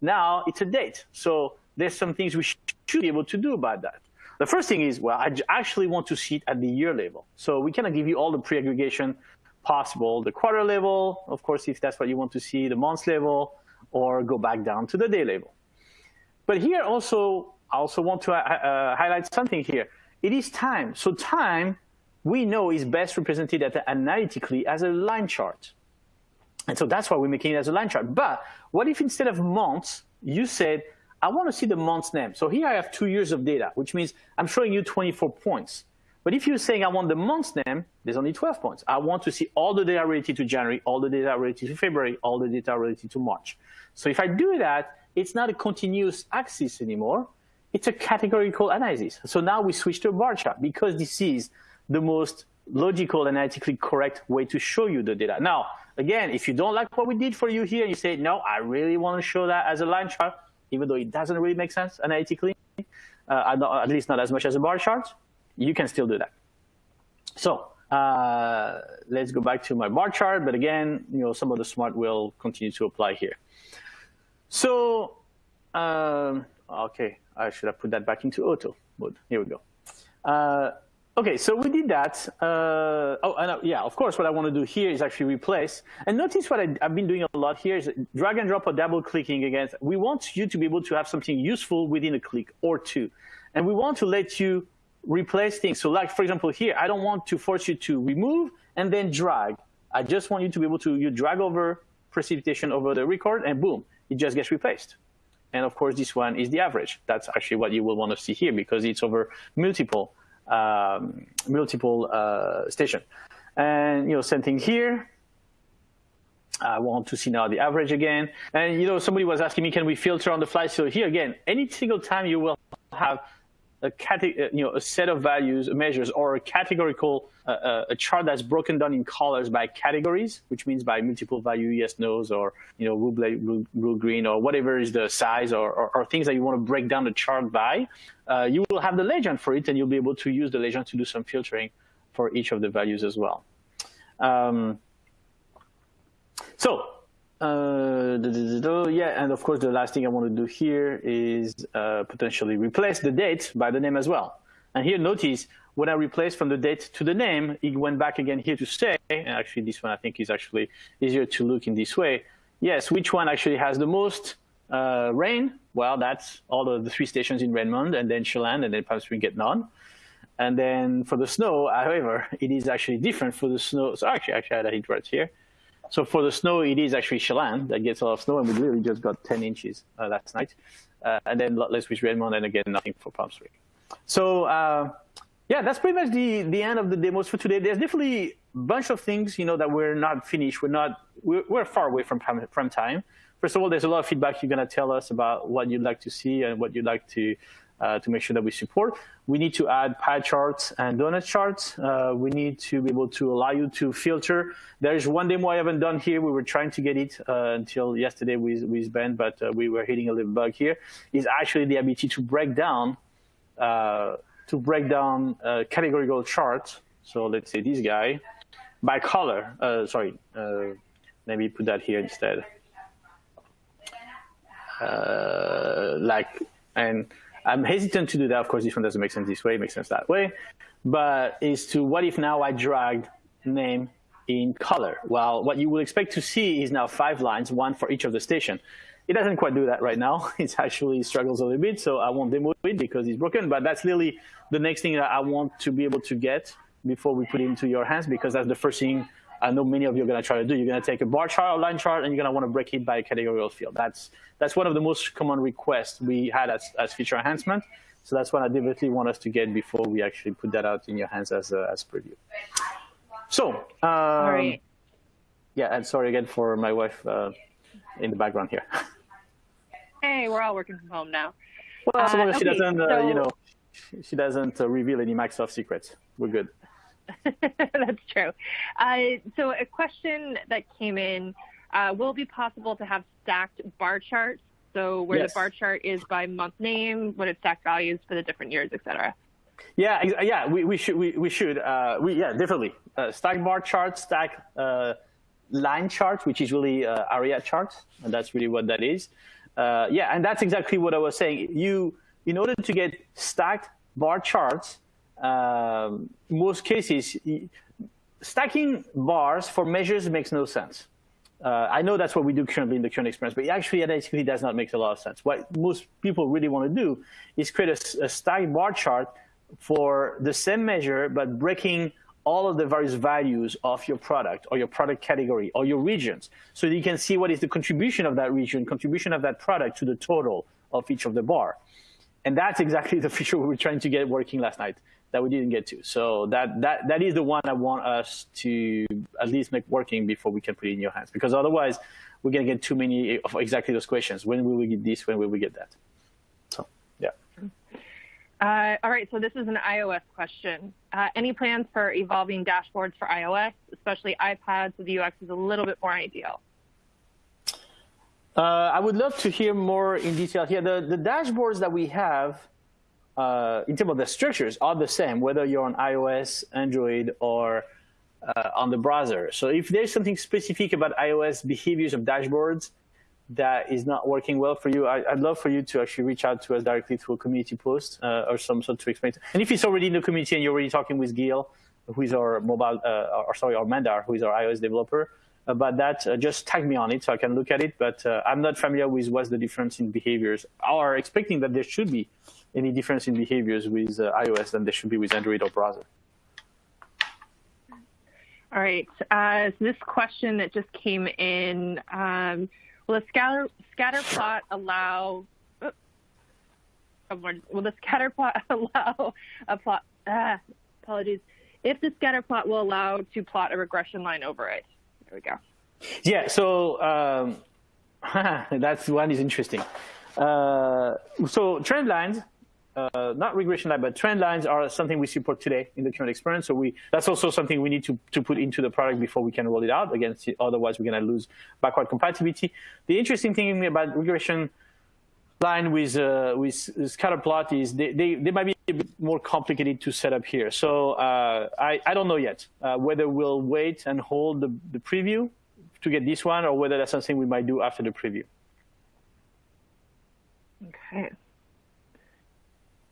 now it's a date. So there's some things we should be able to do about that. The first thing is, well, I actually want to see it at the year level. So we cannot give you all the pre-aggregation possible, the quarter level, of course, if that's what you want to see, the month level, or go back down to the day level. But here also, I also want to uh, uh, highlight something here. It is time. So time, we know, is best represented analytically as a line chart. And so that's why we're making it as a line chart. But what if instead of months, you said, I want to see the month's name. So here I have two years of data, which means I'm showing you 24 points. But if you're saying I want the month's name, there's only 12 points. I want to see all the data related to January, all the data related to February, all the data related to March. So if I do that, it's not a continuous axis anymore. It's a categorical analysis. So now we switch to a bar chart because this is the most logical and analytically correct way to show you the data. Now, again, if you don't like what we did for you here, you say, no, I really want to show that as a line chart, even though it doesn't really make sense analytically, uh, at least not as much as a bar chart, you can still do that. So uh, let's go back to my bar chart. But again, you know, some of the smart will continue to apply here. So, um, okay, I should have put that back into auto mode. Here we go. Uh, okay, so we did that. Uh, oh, and, uh, yeah, of course, what I want to do here is actually replace. And notice what I, have been doing a lot here is drag and drop or double clicking against. We want you to be able to have something useful within a click or two. And we want to let you replace things. So like, for example, here, I don't want to force you to remove and then drag. I just want you to be able to you drag over precipitation over the record and boom, it just gets replaced. And of course, this one is the average. That's actually what you will want to see here because it's over multiple um, multiple uh, station. And you know, same thing here. I want to see now the average again. And you know, somebody was asking me, can we filter on the fly? So here again, any single time you will have a, uh, you know, a set of values, measures, or a categorical, uh, uh, a chart that's broken down in colors by categories, which means by multiple value, yes, no's, or you know, blue, blue, green, or whatever is the size, or, or, or, things that you want to break down the chart by, uh, you will have the legend for it, and you'll be able to use the legend to do some filtering for each of the values as well. Um, so uh, yeah, and of course, the last thing I want to do here is uh, potentially replace the date by the name as well. And here, notice when I replace from the date to the name, it went back again here to say, and actually this one I think is actually easier to look in this way. Yes, which one actually has the most uh, rain? Well, that's all of the three stations in Redmond, and then Chelan, and then Palm Springs get none. And then for the snow, however, it is actually different for the snow. So actually, actually I had a hit right here. So for the snow, it is actually Chelan that gets a lot of snow, and we literally just got 10 inches uh, last night. Uh, and then less with Redmond, and again, nothing for Palm Springs. So uh, yeah, that's pretty much the, the end of the demos for today. There's definitely a bunch of things, you know, that we're not finished. We're not, we're, we're far away from from time. First of all, there's a lot of feedback you're going to tell us about what you'd like to see and what you'd like to uh, to make sure that we support. We need to add pie charts and donut charts. Uh, we need to be able to allow you to filter. There is one demo I haven't done here. We were trying to get it uh, until yesterday with, with Ben, but uh, we were hitting a little bug here. Is actually the ability to break down uh, to break down uh, categorical charts. So let's say this guy by color. sorry, me put that here instead. like and I'm hesitant to do that. Of course, this one doesn't make sense this way, it makes sense that way. But is to what if now I drag name in color? Well, what you will expect to see is now five lines, one for each of the station. It doesn't quite do that right now. It actually struggles a little bit, so I won't demo it because it's broken. But that's really the next thing that I want to be able to get before we put it into your hands, because that's the first thing I know many of you are going to try to do. You're going to take a bar chart or line chart, and you're going to want to break it by a categorical field. That's that's one of the most common requests we had as, as feature enhancement. So that's what I definitely want us to get before we actually put that out in your hands as a, as preview. So, um, right. yeah, and sorry again for my wife uh, in the background here. Hey, we're all working from home now. Well, as long as uh, she doesn't, uh, so... you know, she doesn't uh, reveal any Microsoft secrets, we're good. That's true. Uh, so a question that came in, uh, will it be possible to have stacked bar charts? So where yes. the bar chart is by month name, what its stack values for the different years, et cetera. Yeah, yeah, we, we should, we, we should, uh, we, yeah, definitely. Uh, stack bar charts, stack uh, line charts, which is really uh, area chart, and that's really what that is. yeah, and that's exactly what I was saying. You, in order to get stacked bar charts, um, most cases, stacking bars for measures makes no sense. Uh, I know that's what we do currently in the current experience, but actually it actually does not make a lot of sense. What most people really want to do is create a, a stacked bar chart for the same measure, but breaking all of the various values of your product or your product category or your regions. So you can see what is the contribution of that region, contribution of that product to the total of each of the bar. And that's exactly the feature we were trying to get working last night. That we didn't get to. So that, that, that is the one I want us to at least make working before we can put it in your hands. Because otherwise, we're going to get too many of exactly those questions. When will we get this? When will we get that? So, yeah. Uh, all right, so this is an iOS question. Uh, any plans for evolving dashboards for iOS, especially iPads, so the UX is a little bit more ideal? Uh, I would love to hear more in detail here. The, the dashboards that we have uh, in terms of the structures are the same, whether you're on iOS, Android, or uh, on the browser. So if there's something specific about iOS behaviors of dashboards that is not working well for you, I, would love for you to actually reach out to us directly through a community post uh, or some sort to explain. It. And if it's already in the community and you're already talking with Gil, who is our mobile, uh, or sorry, our Mandar, who is our iOS developer, about that, uh, just tag me on it so I can look at it. But uh, I'm not familiar with what's the difference in behaviors, or expecting that there should be any difference in behaviors with uh, iOS than there should be with Android or browser. All right. Uh, so this question that just came in: um, Will a scatter scatter plot allow? Oh, will the scatter plot allow a plot? Uh, apologies. If the scatter plot will allow to plot a regression line over it. There we go. Yeah. So um, that's one is interesting. Uh, so trend lines uh, not regression line, but trend lines are something we support today in the current experience. So we that's also something we need to, to put into the product before we can roll it out. Again, otherwise we're going to lose backward compatibility. The interesting thing about regression line with uh, with scatter plot is they, they, they might be a bit more complicated to set up here. So uh, I, I don't know yet uh, whether we'll wait and hold the, the preview to get this one or whether that's something we might do after the preview. Okay.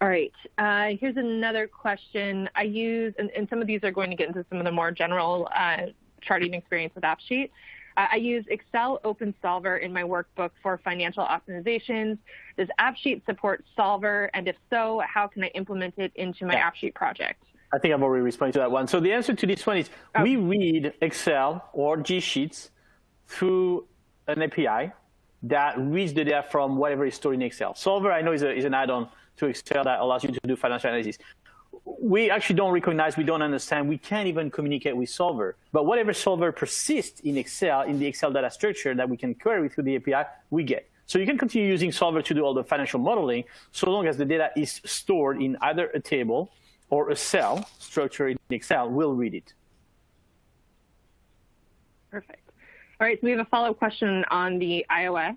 All right, uh, here's another question. I use, and, and, some of these are going to get into some of the more general uh, charting experience with AppSheet. Uh, I use Excel Open Solver in my workbook for financial optimizations. Does AppSheet support Solver? And if so, how can I implement it into my yeah. AppSheet project? I think I've already responded to that one. So the answer to this one is oh. we read Excel or G Sheets through an API that reads the data from whatever is stored in Excel. Solver, I know, is, a, is an add-on to Excel that allows you to do financial analysis. We actually don't recognize, we don't understand, we can't even communicate with Solver. But whatever Solver persists in Excel, in the Excel data structure that we can query through the API, we get. So you can continue using Solver to do all the financial modeling so long as the data is stored in either a table or a cell structure in Excel, we'll read it. Perfect. All right, so we have a follow-up question on the iOS,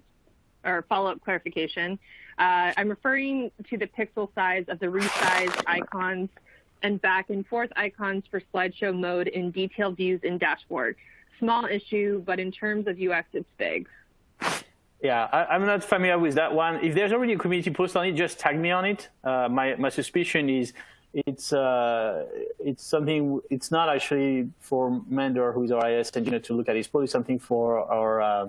or follow-up clarification. Uh, I'm referring to the pixel size of the resize icons and back and forth icons for slideshow mode in detailed views in dashboard. Small issue, but in terms of UX, it's big. Yeah, I, am not familiar with that one. If there's already a community post on it, just tag me on it. Uh, my, my suspicion is it's uh, it's something. It's not actually for Mandar, who is our iOS engineer, to look at. It's probably something for our uh,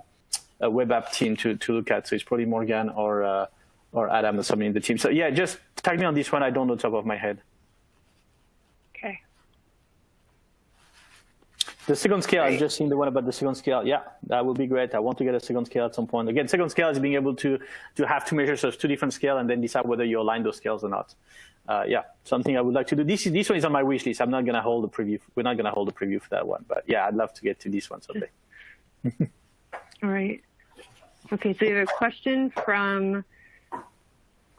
web app team to to look at. So it's probably Morgan or uh, or Adam or somebody in the team. So yeah, just tag me on this one. I don't know top of my head. Okay. The second scale, I've just seen the one about the second scale. Yeah, that would be great. I want to get a second scale at some point. Again, second scale is being able to, to have two measures of two different scales and then decide whether you align those scales or not. Uh, yeah, something I would like to do. This, this one is on my wish list. I'm not going to hold a preview. We're not going to hold a preview for that one. But yeah, I'd love to get to this one someday. All right. Okay, so we have a question from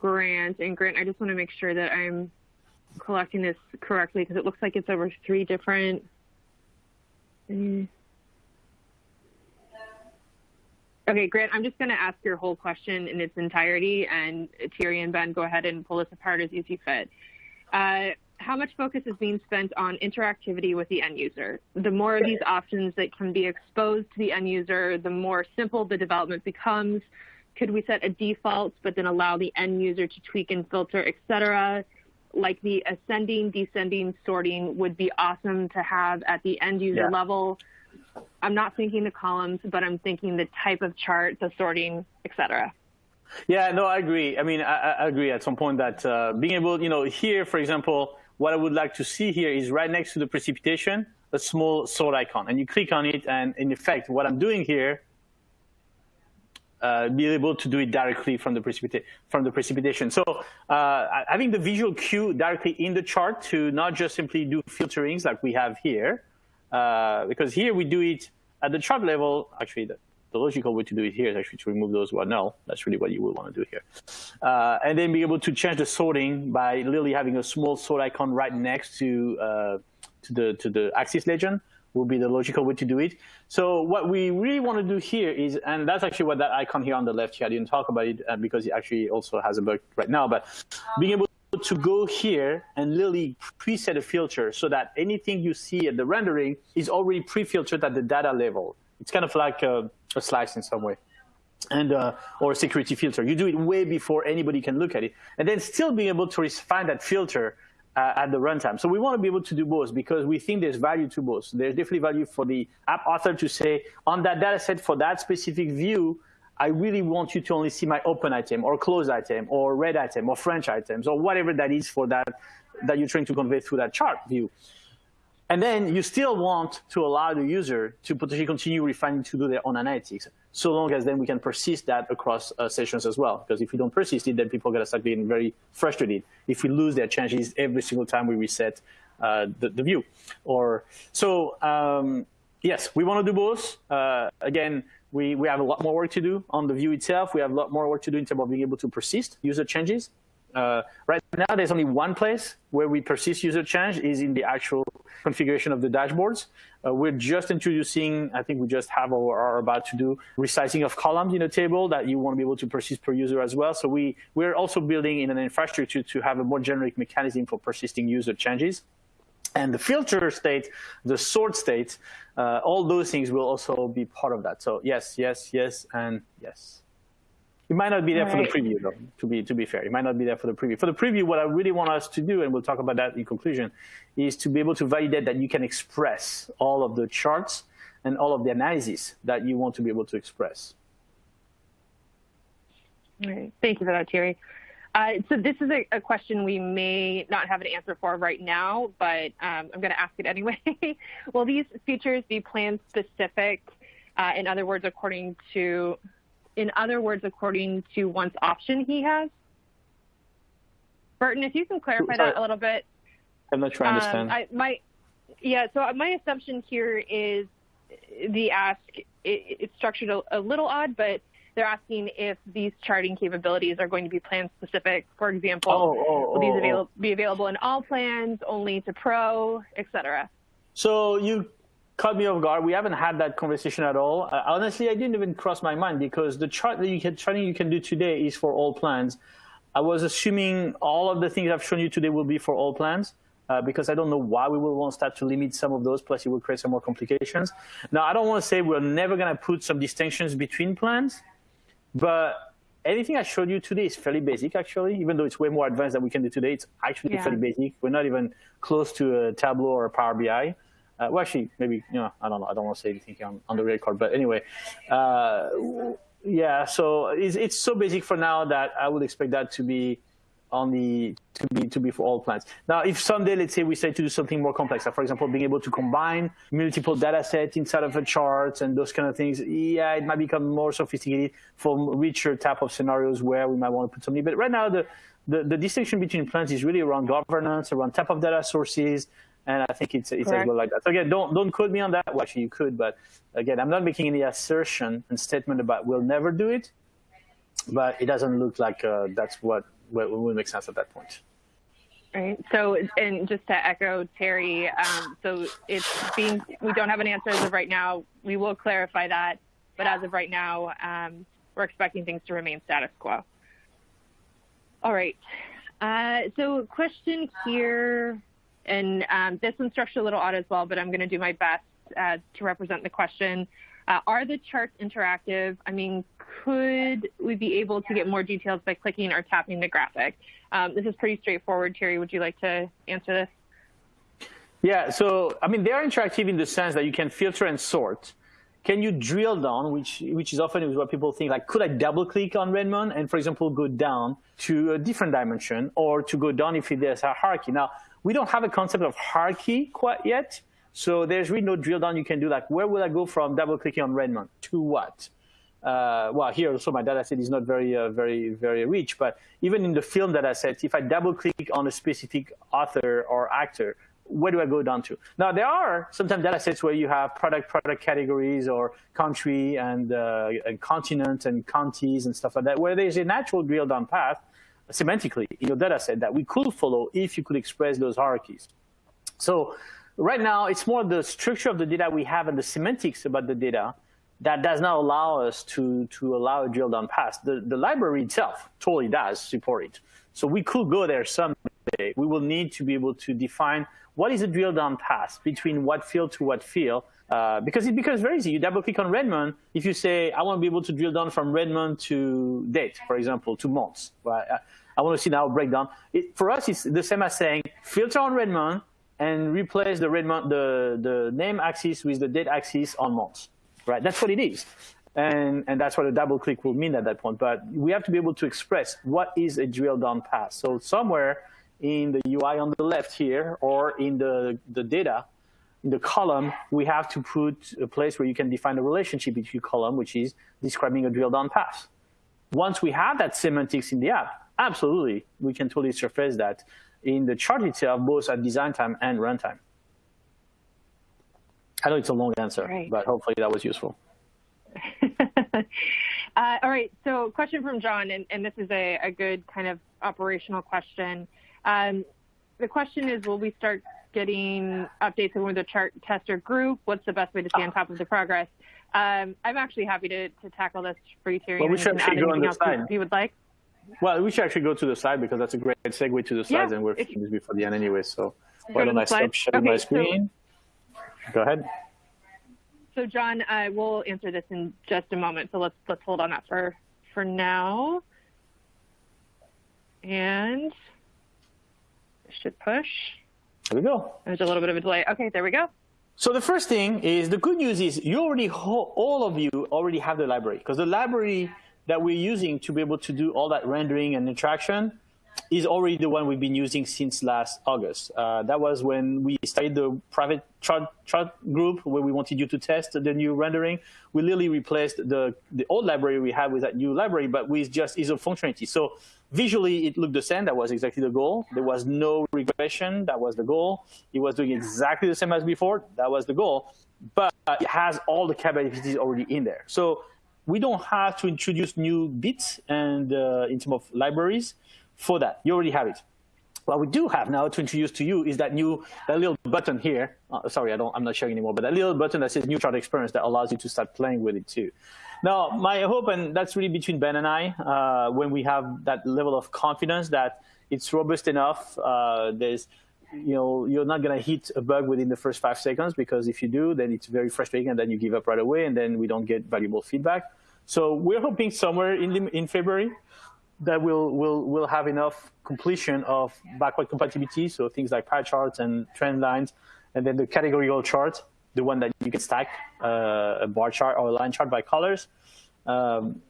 Grant. And Grant, I just want to make sure that I'm collecting this correctly because it looks like it's over three different. Okay, Grant, I'm just going to ask your whole question in its entirety, and Thierry and Ben, go ahead and pull this apart as you see fit. Uh, how much focus is being spent on interactivity with the end user? The more of these options that can be exposed to the end user, the more simple the development becomes, could we set a default, but then allow the end user to tweak and filter, et cetera? Like the ascending, descending sorting would be awesome to have at the end user yeah. level. I'm not thinking the columns, but I'm thinking the type of chart, the sorting, et cetera. Yeah, no, I agree. I mean, I, I agree at some point that uh, being able, you know, here, for example, what I would like to see here is right next to the precipitation, a small sort icon. And you click on it, and in effect, what I'm doing here uh, be able to do it directly from the, precipita from the precipitation. So uh, having the visual cue directly in the chart to not just simply do filterings like we have here, uh, because here we do it at the chart level. Actually, the, the, logical way to do it here is actually to remove those are null. That's really what you would want to do here. Uh, and then be able to change the sorting by literally having a small sort icon right next to, uh, to, the, to the axis legend will be the logical way to do it. So what we really want to do here is, and that's actually what that icon here on the left here, I didn't talk about it uh, because it actually also has a bug right now, but being able to go here and literally preset a filter so that anything you see at the rendering is already pre-filtered at the data level. It's kind of like a, a slice in some way and uh, or a security filter. You do it way before anybody can look at it, and then still being able to find that filter uh, at the runtime. So we want to be able to do both because we think there's value to both. There's definitely value for the app author to say, on that data set for that specific view, I really want you to only see my open item or close item or red item or French items or whatever that is for that that you're trying to convey through that chart view. And then you still want to allow the user to potentially continue refining to do their own analytics, so long as then we can persist that across uh, sessions as well. Because if we don't persist it, then people are going to start getting very frustrated if we lose their changes every single time we reset uh, the, the, view. Or So um, yes, we want to do both. Uh, again, we, we have a lot more work to do on the view itself. We have a lot more work to do in terms of being able to persist user changes. Uh, right now, there's only one place where we persist user change is in the actual configuration of the dashboards. Uh, we're just introducing, I think we just have or are about to do resizing of columns in a table that you want to be able to persist per user as well. So we, we're also building in an infrastructure to have a more generic mechanism for persisting user changes. And the filter state, the sort state, uh, all those things will also be part of that. So yes, yes, yes, and yes. It might not be there for the preview, though, to be, to be fair. It might not be there for the preview. For the preview, what I really want us to do, and we'll talk about that in conclusion, is to be able to validate that you can express all of the charts and all of the analysis that you want to be able to express. All right. Thank you for that, Thierry. Uh, so this is a, a, question we may not have an answer for right now, but um, I'm going to ask it anyway. Will these features be plan specific? Uh, in other words, according to in other words, according to once option he has? Burton, if you can clarify Sorry. that a little bit. I'm not trying to understand. Um, I, my, yeah, so my assumption here is the ask, it, it's structured a, a little odd, but they're asking if these charting capabilities are going to be plan specific. For example, oh, oh, will these oh, avail oh. be available in all plans, only to pro, et cetera? So you caught me off guard. We haven't had that conversation at all. Uh, honestly, I didn't even cross my mind because the chart that you can charting you can do today is for all plans. I was assuming all of the things I've shown you today will be for all plans. Uh, because I don't know why we will want to start to limit some of those, plus it will create some more complications. Now, I don't want to say we're never going to put some distinctions between plans, but anything I showed you today is fairly basic, actually, even though it's way more advanced than we can do today. It's actually yeah. fairly basic. We're not even close to a Tableau or a Power BI. Uh, well, actually, maybe you know, I don't know. I don't want to say anything on, on the record, but anyway, uh, yeah. So it's, it's so basic for now that I would expect that to be on the to be to be for all plans. Now, if someday, let's say, we say to do something more complex, like for example, being able to combine multiple data sets inside of a chart and those kind of things, yeah, it might become more sophisticated for richer type of scenarios where we might want to put something. But right now, the the, the distinction between plans is really around governance, around type of data sources, and I think it's, it's as well like that. So again, don't, don't quote me on that. Well, actually, you could, but again, I'm not making any assertion and statement about we'll never do it, but it doesn't look like uh, that's what, what will make sense at that point. Right. So, and just to echo Terry, um, so it's being, we don't have an answer as of right now. We will clarify that, but as of right now, um, we're expecting things to remain status quo. All right. Uh, so question here and um, this one's structured a little odd as well, but I'm going to do my best uh, to represent the question. Uh, are the charts interactive? I mean, could we be able to get more details by clicking or tapping the graphic? Um, this is pretty straightforward. Terry, would you like to answer this? Yeah, so I mean, they are interactive in the sense that you can filter and sort. Can you drill down, which which is often what people think, like, could I double click on Redmond and, for example, go down to a different dimension or to go down if there's a hierarchy? Now, we don't have a concept of hierarchy quite yet. So there's really no drill down you can do like, where will I go from double clicking on Redmond to what? uh, well, here also my data set is not very, uh, very, very rich, but even in the film data set, if I double click on a specific author or actor, where do I go down to? Now, there are sometimes data sets where you have product, product categories or country and, uh, and continent and counties and stuff like that, where there's a natural drill down path semantically in your data set that we could follow if you could express those hierarchies. So right now, it's more the structure of the data we have and the semantics about the data that does not allow us to, to allow a drill down pass. The, the library itself totally does support it. So we could go there someday. We will need to be able to define what is a drill down pass between what field to what field, uh, because it becomes very easy. You double click on Redmond. If you say, I want to be able to drill down from Redmond to date, for example, to months, right? I, want to see now breakdown. It, for us, it's the same as saying filter on Redmond and replace the Redmond, the, the name axis with the date axis on months, right? That's what it is. And, and that's what a double click will mean at that point. But we have to be able to express what is a drill down path. So somewhere in the UI on the left here or in the, the data, in the column, we have to put a place where you can define a relationship between column, which is describing a drill down path. Once we have that semantics in the app, absolutely, we can totally surface that in the chart itself, both at design time and runtime. I know it's a long answer, right. but hopefully that was useful. uh, all right, so question from John, and, and this is a, a, good kind of operational question. Um, the question is, will we start getting updates with the chart tester group? What's the best way to stay on top of the progress? Um, I'm actually happy to, to tackle this for you, Thierry. Well, we should actually go on the slide. You would like? Well, we should actually go to the slide because that's a great segue to the slides, yeah, and we're finished before the end anyway. So why don't I stop sharing okay, my screen? So, go ahead. So John, uh, we'll answer this in just a moment. So let's let's hold on that for for now. And should push. There we go. There's a little bit of a delay. Okay, there we go. So the first thing is the good news is you already all of you already have the library because the library that we're using to be able to do all that rendering and interaction is already the one we've been using since last August. Uh, that was when we started the private chart group where we wanted you to test the new rendering. We literally replaced the, the old library we had with that new library, but with just ISO functionality. So visually, it looked the same. That was exactly the goal. There was no regression. That was the goal. It was doing exactly the same as before. That was the goal. But it has all the capabilities already in there. So we don't have to introduce new bits and uh, in terms of libraries for that. You already have it. What we do have now to introduce to you is that new that little button here. Uh, sorry, I don't, I'm not showing anymore, but that little button that says New Chart Experience that allows you to start playing with it too. Now, my hope, and that's really between Ben and I, uh, when we have that level of confidence that it's robust enough, uh, there's, you know, you're not going to hit a bug within the first five seconds because if you do, then it's very frustrating and then you give up right away and then we don't get valuable feedback. So we're hoping somewhere in, the, in February that we'll, we'll, we'll have enough completion of backward compatibility, so things like pie charts and trend lines, and then the categorical chart, the one that you can stack uh, a bar chart or a line chart by colors, um,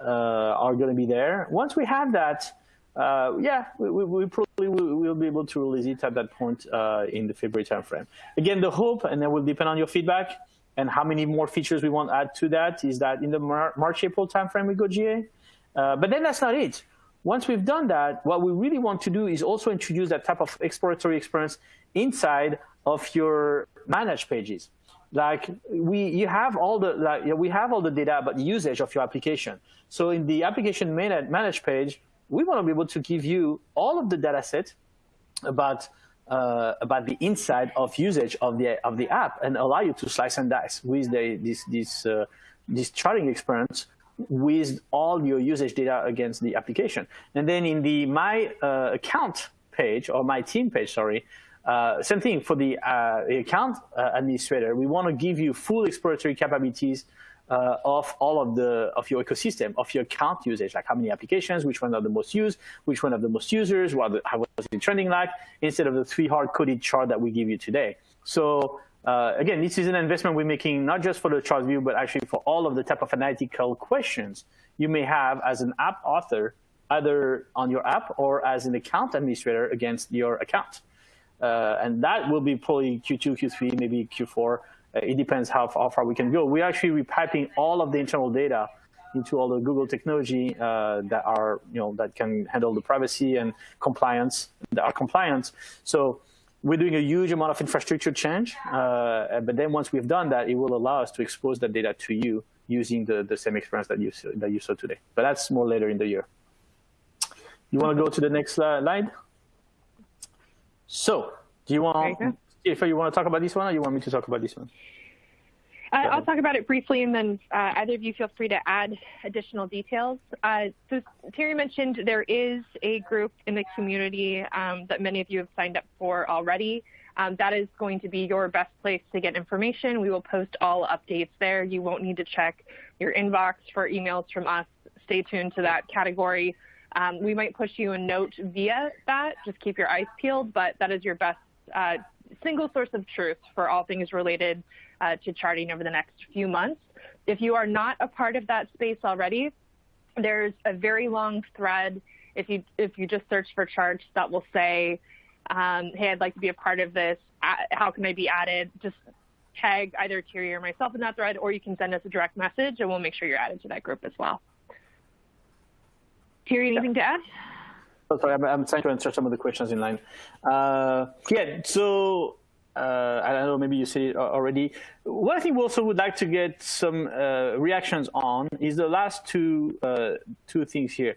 uh, are going to be there. Once we have that, uh, yeah, we, we, we, we'll be able to release it at that point uh, in the February timeframe. Again, the hope, and that will depend on your feedback and how many more features we want to add to that, is that in the Mar March April timeframe we go GA. Uh, but then that's not it. Once we've done that, what we really want to do is also introduce that type of exploratory experience inside of your managed pages. Like we, you have all the, like, we have all the data about the usage of your application. So in the application managed page, we want to be able to give you all of the data set about uh, about the inside of usage of the of the app and allow you to slice and dice with the, this this uh, this charting experience with all your usage data against the application. And then in the My uh, Account page, or My Team page, sorry, uh, same thing for the uh, account uh, administrator. We want to give you full exploratory capabilities uh, of all of the of your ecosystem, of your account usage, like how many applications, which one are the most used, which one of the most users, what the, how was it trending like, instead of the three hard-coded chart that we give you today. So uh, again, this is an investment we're making not just for the chart view, but actually for all of the type of analytical questions you may have as an app author, either on your app or as an account administrator against your account. Uh, and that will be probably Q2, Q3, maybe Q4. It depends how, how far we can go. We're actually repiping all of the internal data into all the Google technology uh, that are, you know, that can handle the privacy and compliance, that are compliant. So we're doing a huge amount of infrastructure change, uh, but then once we've done that, it will allow us to expose that data to you using the, the same experience that you, that you saw today. But that's more later in the year. You want to go to the next slide? So, do you want, if you want to talk about this one, or you want me to talk about this one? Uh, I'll talk about it briefly, and then uh, either of you feel free to add additional details. Uh, so Thierry mentioned there is a group in the community um, that many of you have signed up for already. Um, that is going to be your best place to get information. We will post all updates there. You won't need to check your inbox for emails from us. Stay tuned to that category. Um, we might push you a note via that. Just keep your eyes peeled, but that is your best uh, single source of truth for all things related uh, to charting over the next few months. If you are not a part of that space already, there's a very long thread. If you if you just search for charts, that will say, um, "Hey, I'd like to be a part of this. How can I be added?" Just tag either Thierry or myself in that thread, or you can send us a direct message, and we'll make sure you're added to that group as well. Thierry, anything to add? Oh, sorry, I'm, I'm, trying to answer some of the questions in line. Uh, yeah, so uh, I don't know, maybe you said it already. What I think we also would like to get some uh, reactions on is the last two uh, two things here.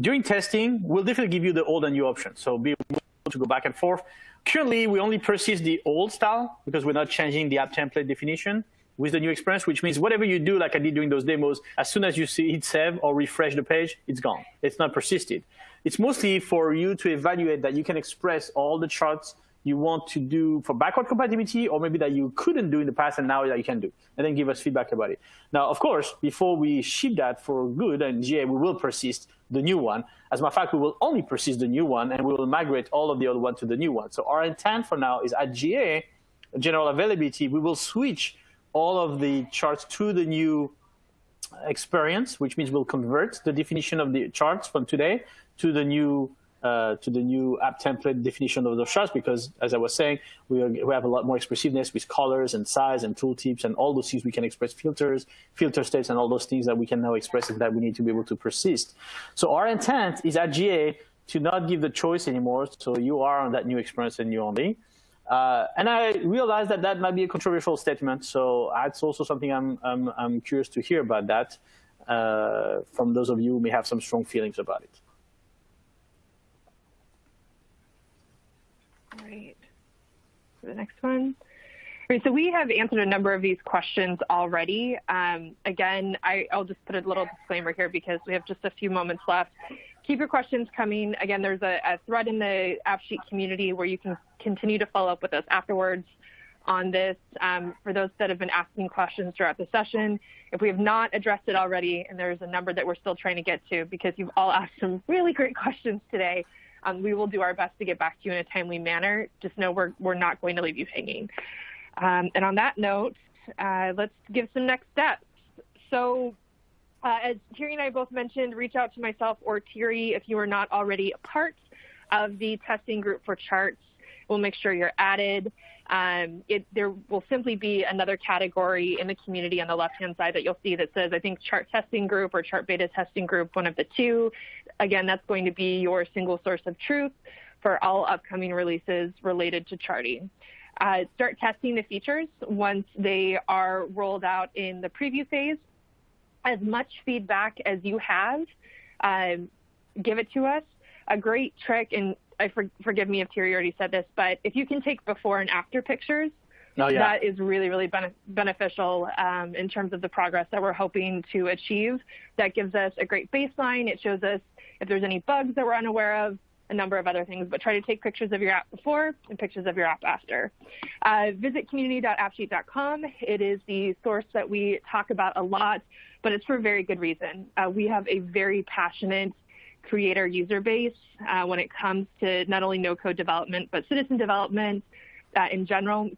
During testing, we'll definitely give you the old and new options, so be able to go back and forth. Currently, we only persist the old style because we're not changing the app template definition with the new experience, which means whatever you do, like I did during those demos, as soon as you see it save or refresh the page, it's gone. It's not persisted. It's mostly for you to evaluate that you can express all the charts you want to do for backward compatibility or maybe that you couldn't do in the past and now that you can do, and then give us feedback about it. Now, of course, before we ship that for good and GA, we will persist the new one. As a matter of fact, we will only persist the new one and we will migrate all of the old one to the new one. So our intent for now is at GA, general availability, we will switch all of the charts to the new experience, which means we'll convert the definition of the charts from today to the new uh, to the new app template definition of those charts because, as I was saying, we, are, we have a lot more expressiveness with colors and size and tooltips and all those things we can express filters, filter states, and all those things that we can now express that we need to be able to persist. So our intent is at GA to not give the choice anymore. So you are on that new experience and you only. Uh, and I realize that that might be a controversial statement, so that's also something I'm, I'm, I'm curious to hear about that uh, from those of you who may have some strong feelings about it. All right, the next one. So we have answered a number of these questions already. Um, again, I, I'll just put a little disclaimer here because we have just a few moments left keep your questions coming. Again, there's a, a thread in the AppSheet community where you can continue to follow up with us afterwards on this. Um, for those that have been asking questions throughout the session, if we have not addressed it already, and there's a number that we're still trying to get to because you've all asked some really great questions today, um, we will do our best to get back to you in a timely manner. Just know we're, we're not going to leave you hanging. Um, and on that note, uh, let's give some next steps. So uh, as Thierry and I both mentioned, reach out to myself or Thierry if you are not already a part of the testing group for charts. We'll make sure you're added. Um, it, there will simply be another category in the community on the left-hand side that you'll see that says, I think, chart testing group or chart beta testing group, one of the two. Again, that's going to be your single source of truth for all upcoming releases related to charting. Uh, start testing the features once they are rolled out in the preview phase as much feedback as you have, um, give it to us. A great trick, and I for, forgive me if Terry already said this, but if you can take before and after pictures, oh, yeah. that is really, really bene beneficial um, in terms of the progress that we're hoping to achieve. That gives us a great baseline. It shows us if there's any bugs that we're unaware of, a number of other things, but try to take pictures of your app before and pictures of your app after. Uh, visit community.appsheet.com. It is the source that we talk about a lot, but it's for very good reason. Uh, we have a very passionate creator user base uh, when it comes to not only no-code development, but citizen development uh, in general.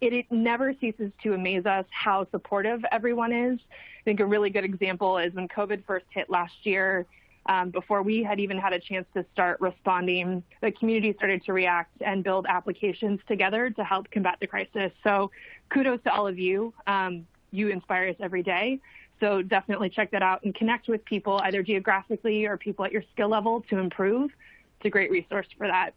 It, it, never ceases to amaze us how supportive everyone is. I think a really good example is when COVID first hit last year, um, before we had even had a chance to start responding, the community started to react and build applications together to help combat the crisis. So kudos to all of you. Um, you inspire us every day. So definitely check that out and connect with people either geographically or people at your skill level to improve. It's a great resource for that.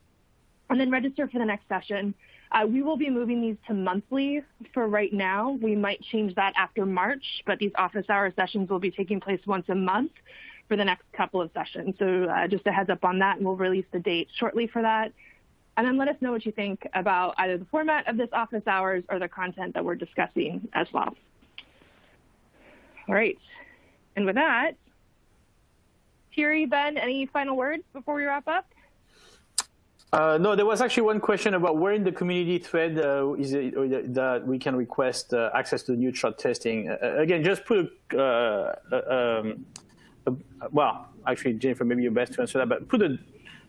And then register for the next session. Uh, we will be moving these to monthly for right now. We might change that after March, but these office hour sessions will be taking place once a month for the next couple of sessions. So uh, just a heads up on that, and we'll release the date shortly for that. And then let us know what you think about either the format of this office hours or the content that we're discussing as well. All right. And with that, Thierry, Ben, any final words before we wrap up? Uh, no, there was actually one question about where in the community thread uh, is it uh, that we can request uh, access to the new chart testing. Uh, again, just put a, uh, um, well, actually, Jennifer, maybe you're best to answer that, but put a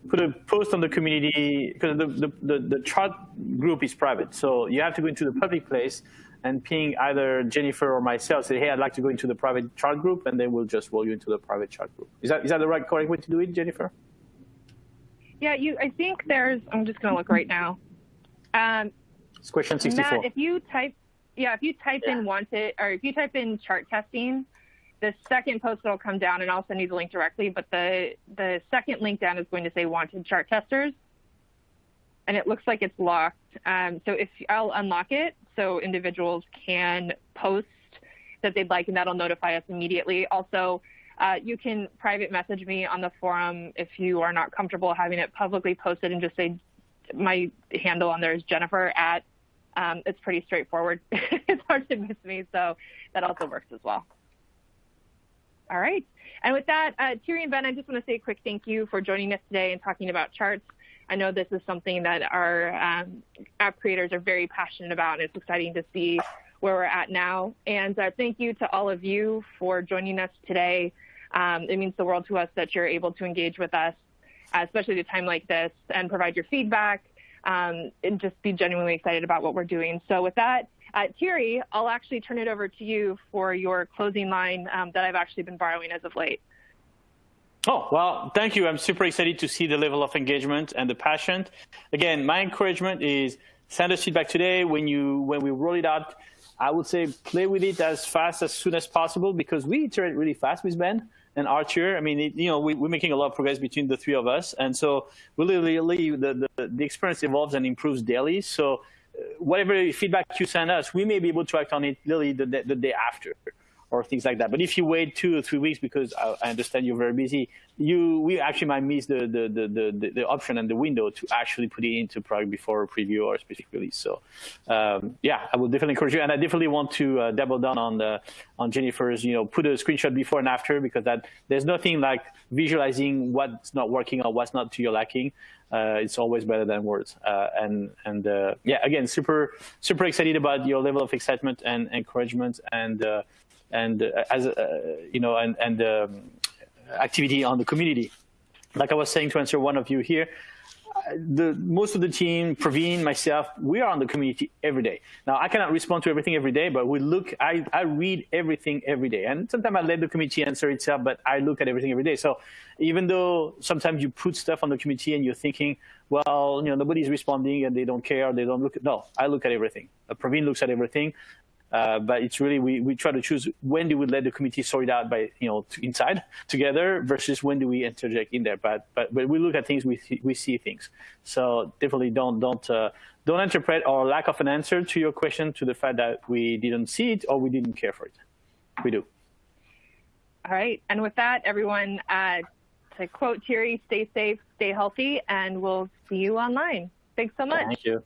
put a post on the community because the, the, the, the chart group is private, so you have to go into the public place and ping either Jennifer or myself, say, hey, I'd like to go into the private chart group, and then we'll just roll you into the private chart group. Is that is that the right correct way to do it, Jennifer? Yeah, you. I think there's. I'm just going to look right now. Um, it's question 64. Matt, if you type, yeah, if you type yeah. in wanted, or if you type in chart testing, the second post that'll come down, and I'll send you the link directly. But the the second link down is going to say wanted chart testers, and it looks like it's locked. Um, so if I'll unlock it, so individuals can post that they'd like, and that'll notify us immediately. Also, uh, you can private message me on the forum if you are not comfortable having it publicly posted and just say my handle on there is Jennifer at. Um, it's pretty straightforward. it's hard to miss me, so that also works as well. All right. And with that, uh, and Ben, I just want to say a quick thank you for joining us today and talking about charts. I know this is something that our um, app creators are very passionate about, and it's exciting to see where we're at now. And uh, thank you to all of you for joining us today. Um, it means the world to us that you're able to engage with us, especially at a time like this, and provide your feedback um, and just be genuinely excited about what we're doing. So with that, uh, Thierry, I'll actually turn it over to you for your closing line um, that I've actually been borrowing as of late. Oh, well, thank you. I'm super excited to see the level of engagement and the passion. Again, my encouragement is send us feedback today. When you when we roll it out, I would say play with it as fast as soon as possible because we iterate really fast with Ben and Archer. I mean, it, you know, we, are making a lot of progress between the three of us, and so really, really, the, the, the experience evolves and improves daily. So, uh, whatever feedback you send us, we may be able to act on it literally the, the, the day after or things like that. But if you wait two or three weeks because I, I understand you're very busy, you we actually might miss the, the, the, the, the option and the window to actually put it into product before a preview or a specific release. So um, yeah, I will definitely encourage you. And I definitely want to uh, double down on the on Jennifer's, you know, put a screenshot before and after because that there's nothing like visualizing what's not working or what's not to your liking. Uh, it's always better than words. Uh, and and uh, yeah, again, super super excited about your level of excitement and encouragement and uh, and uh, as uh, you know, and and um, activity on the community. Like I was saying to answer one of you here, uh, the most of the team, Praveen, myself, we are on the community every day. Now I cannot respond to everything every day, but we look. I, I read everything every day, and sometimes I let the community answer itself, but I look at everything every day. So even though sometimes you put stuff on the community and you're thinking, well, you know, nobody's responding and they don't care, they don't look. No, I look at everything. Praveen looks at everything. Uh, but it's really we, we try to choose when do we let the committee sort it out by you know inside together versus when do we interject in there. But but when we look at things, we see, we see things. So definitely don't don't uh, don't interpret our lack of an answer to your question to the fact that we didn't see it or we didn't care for it. We do. All right, and with that, everyone, uh, to quote Thierry, stay safe, stay healthy, and we'll see you online. Thanks so much. Thank you.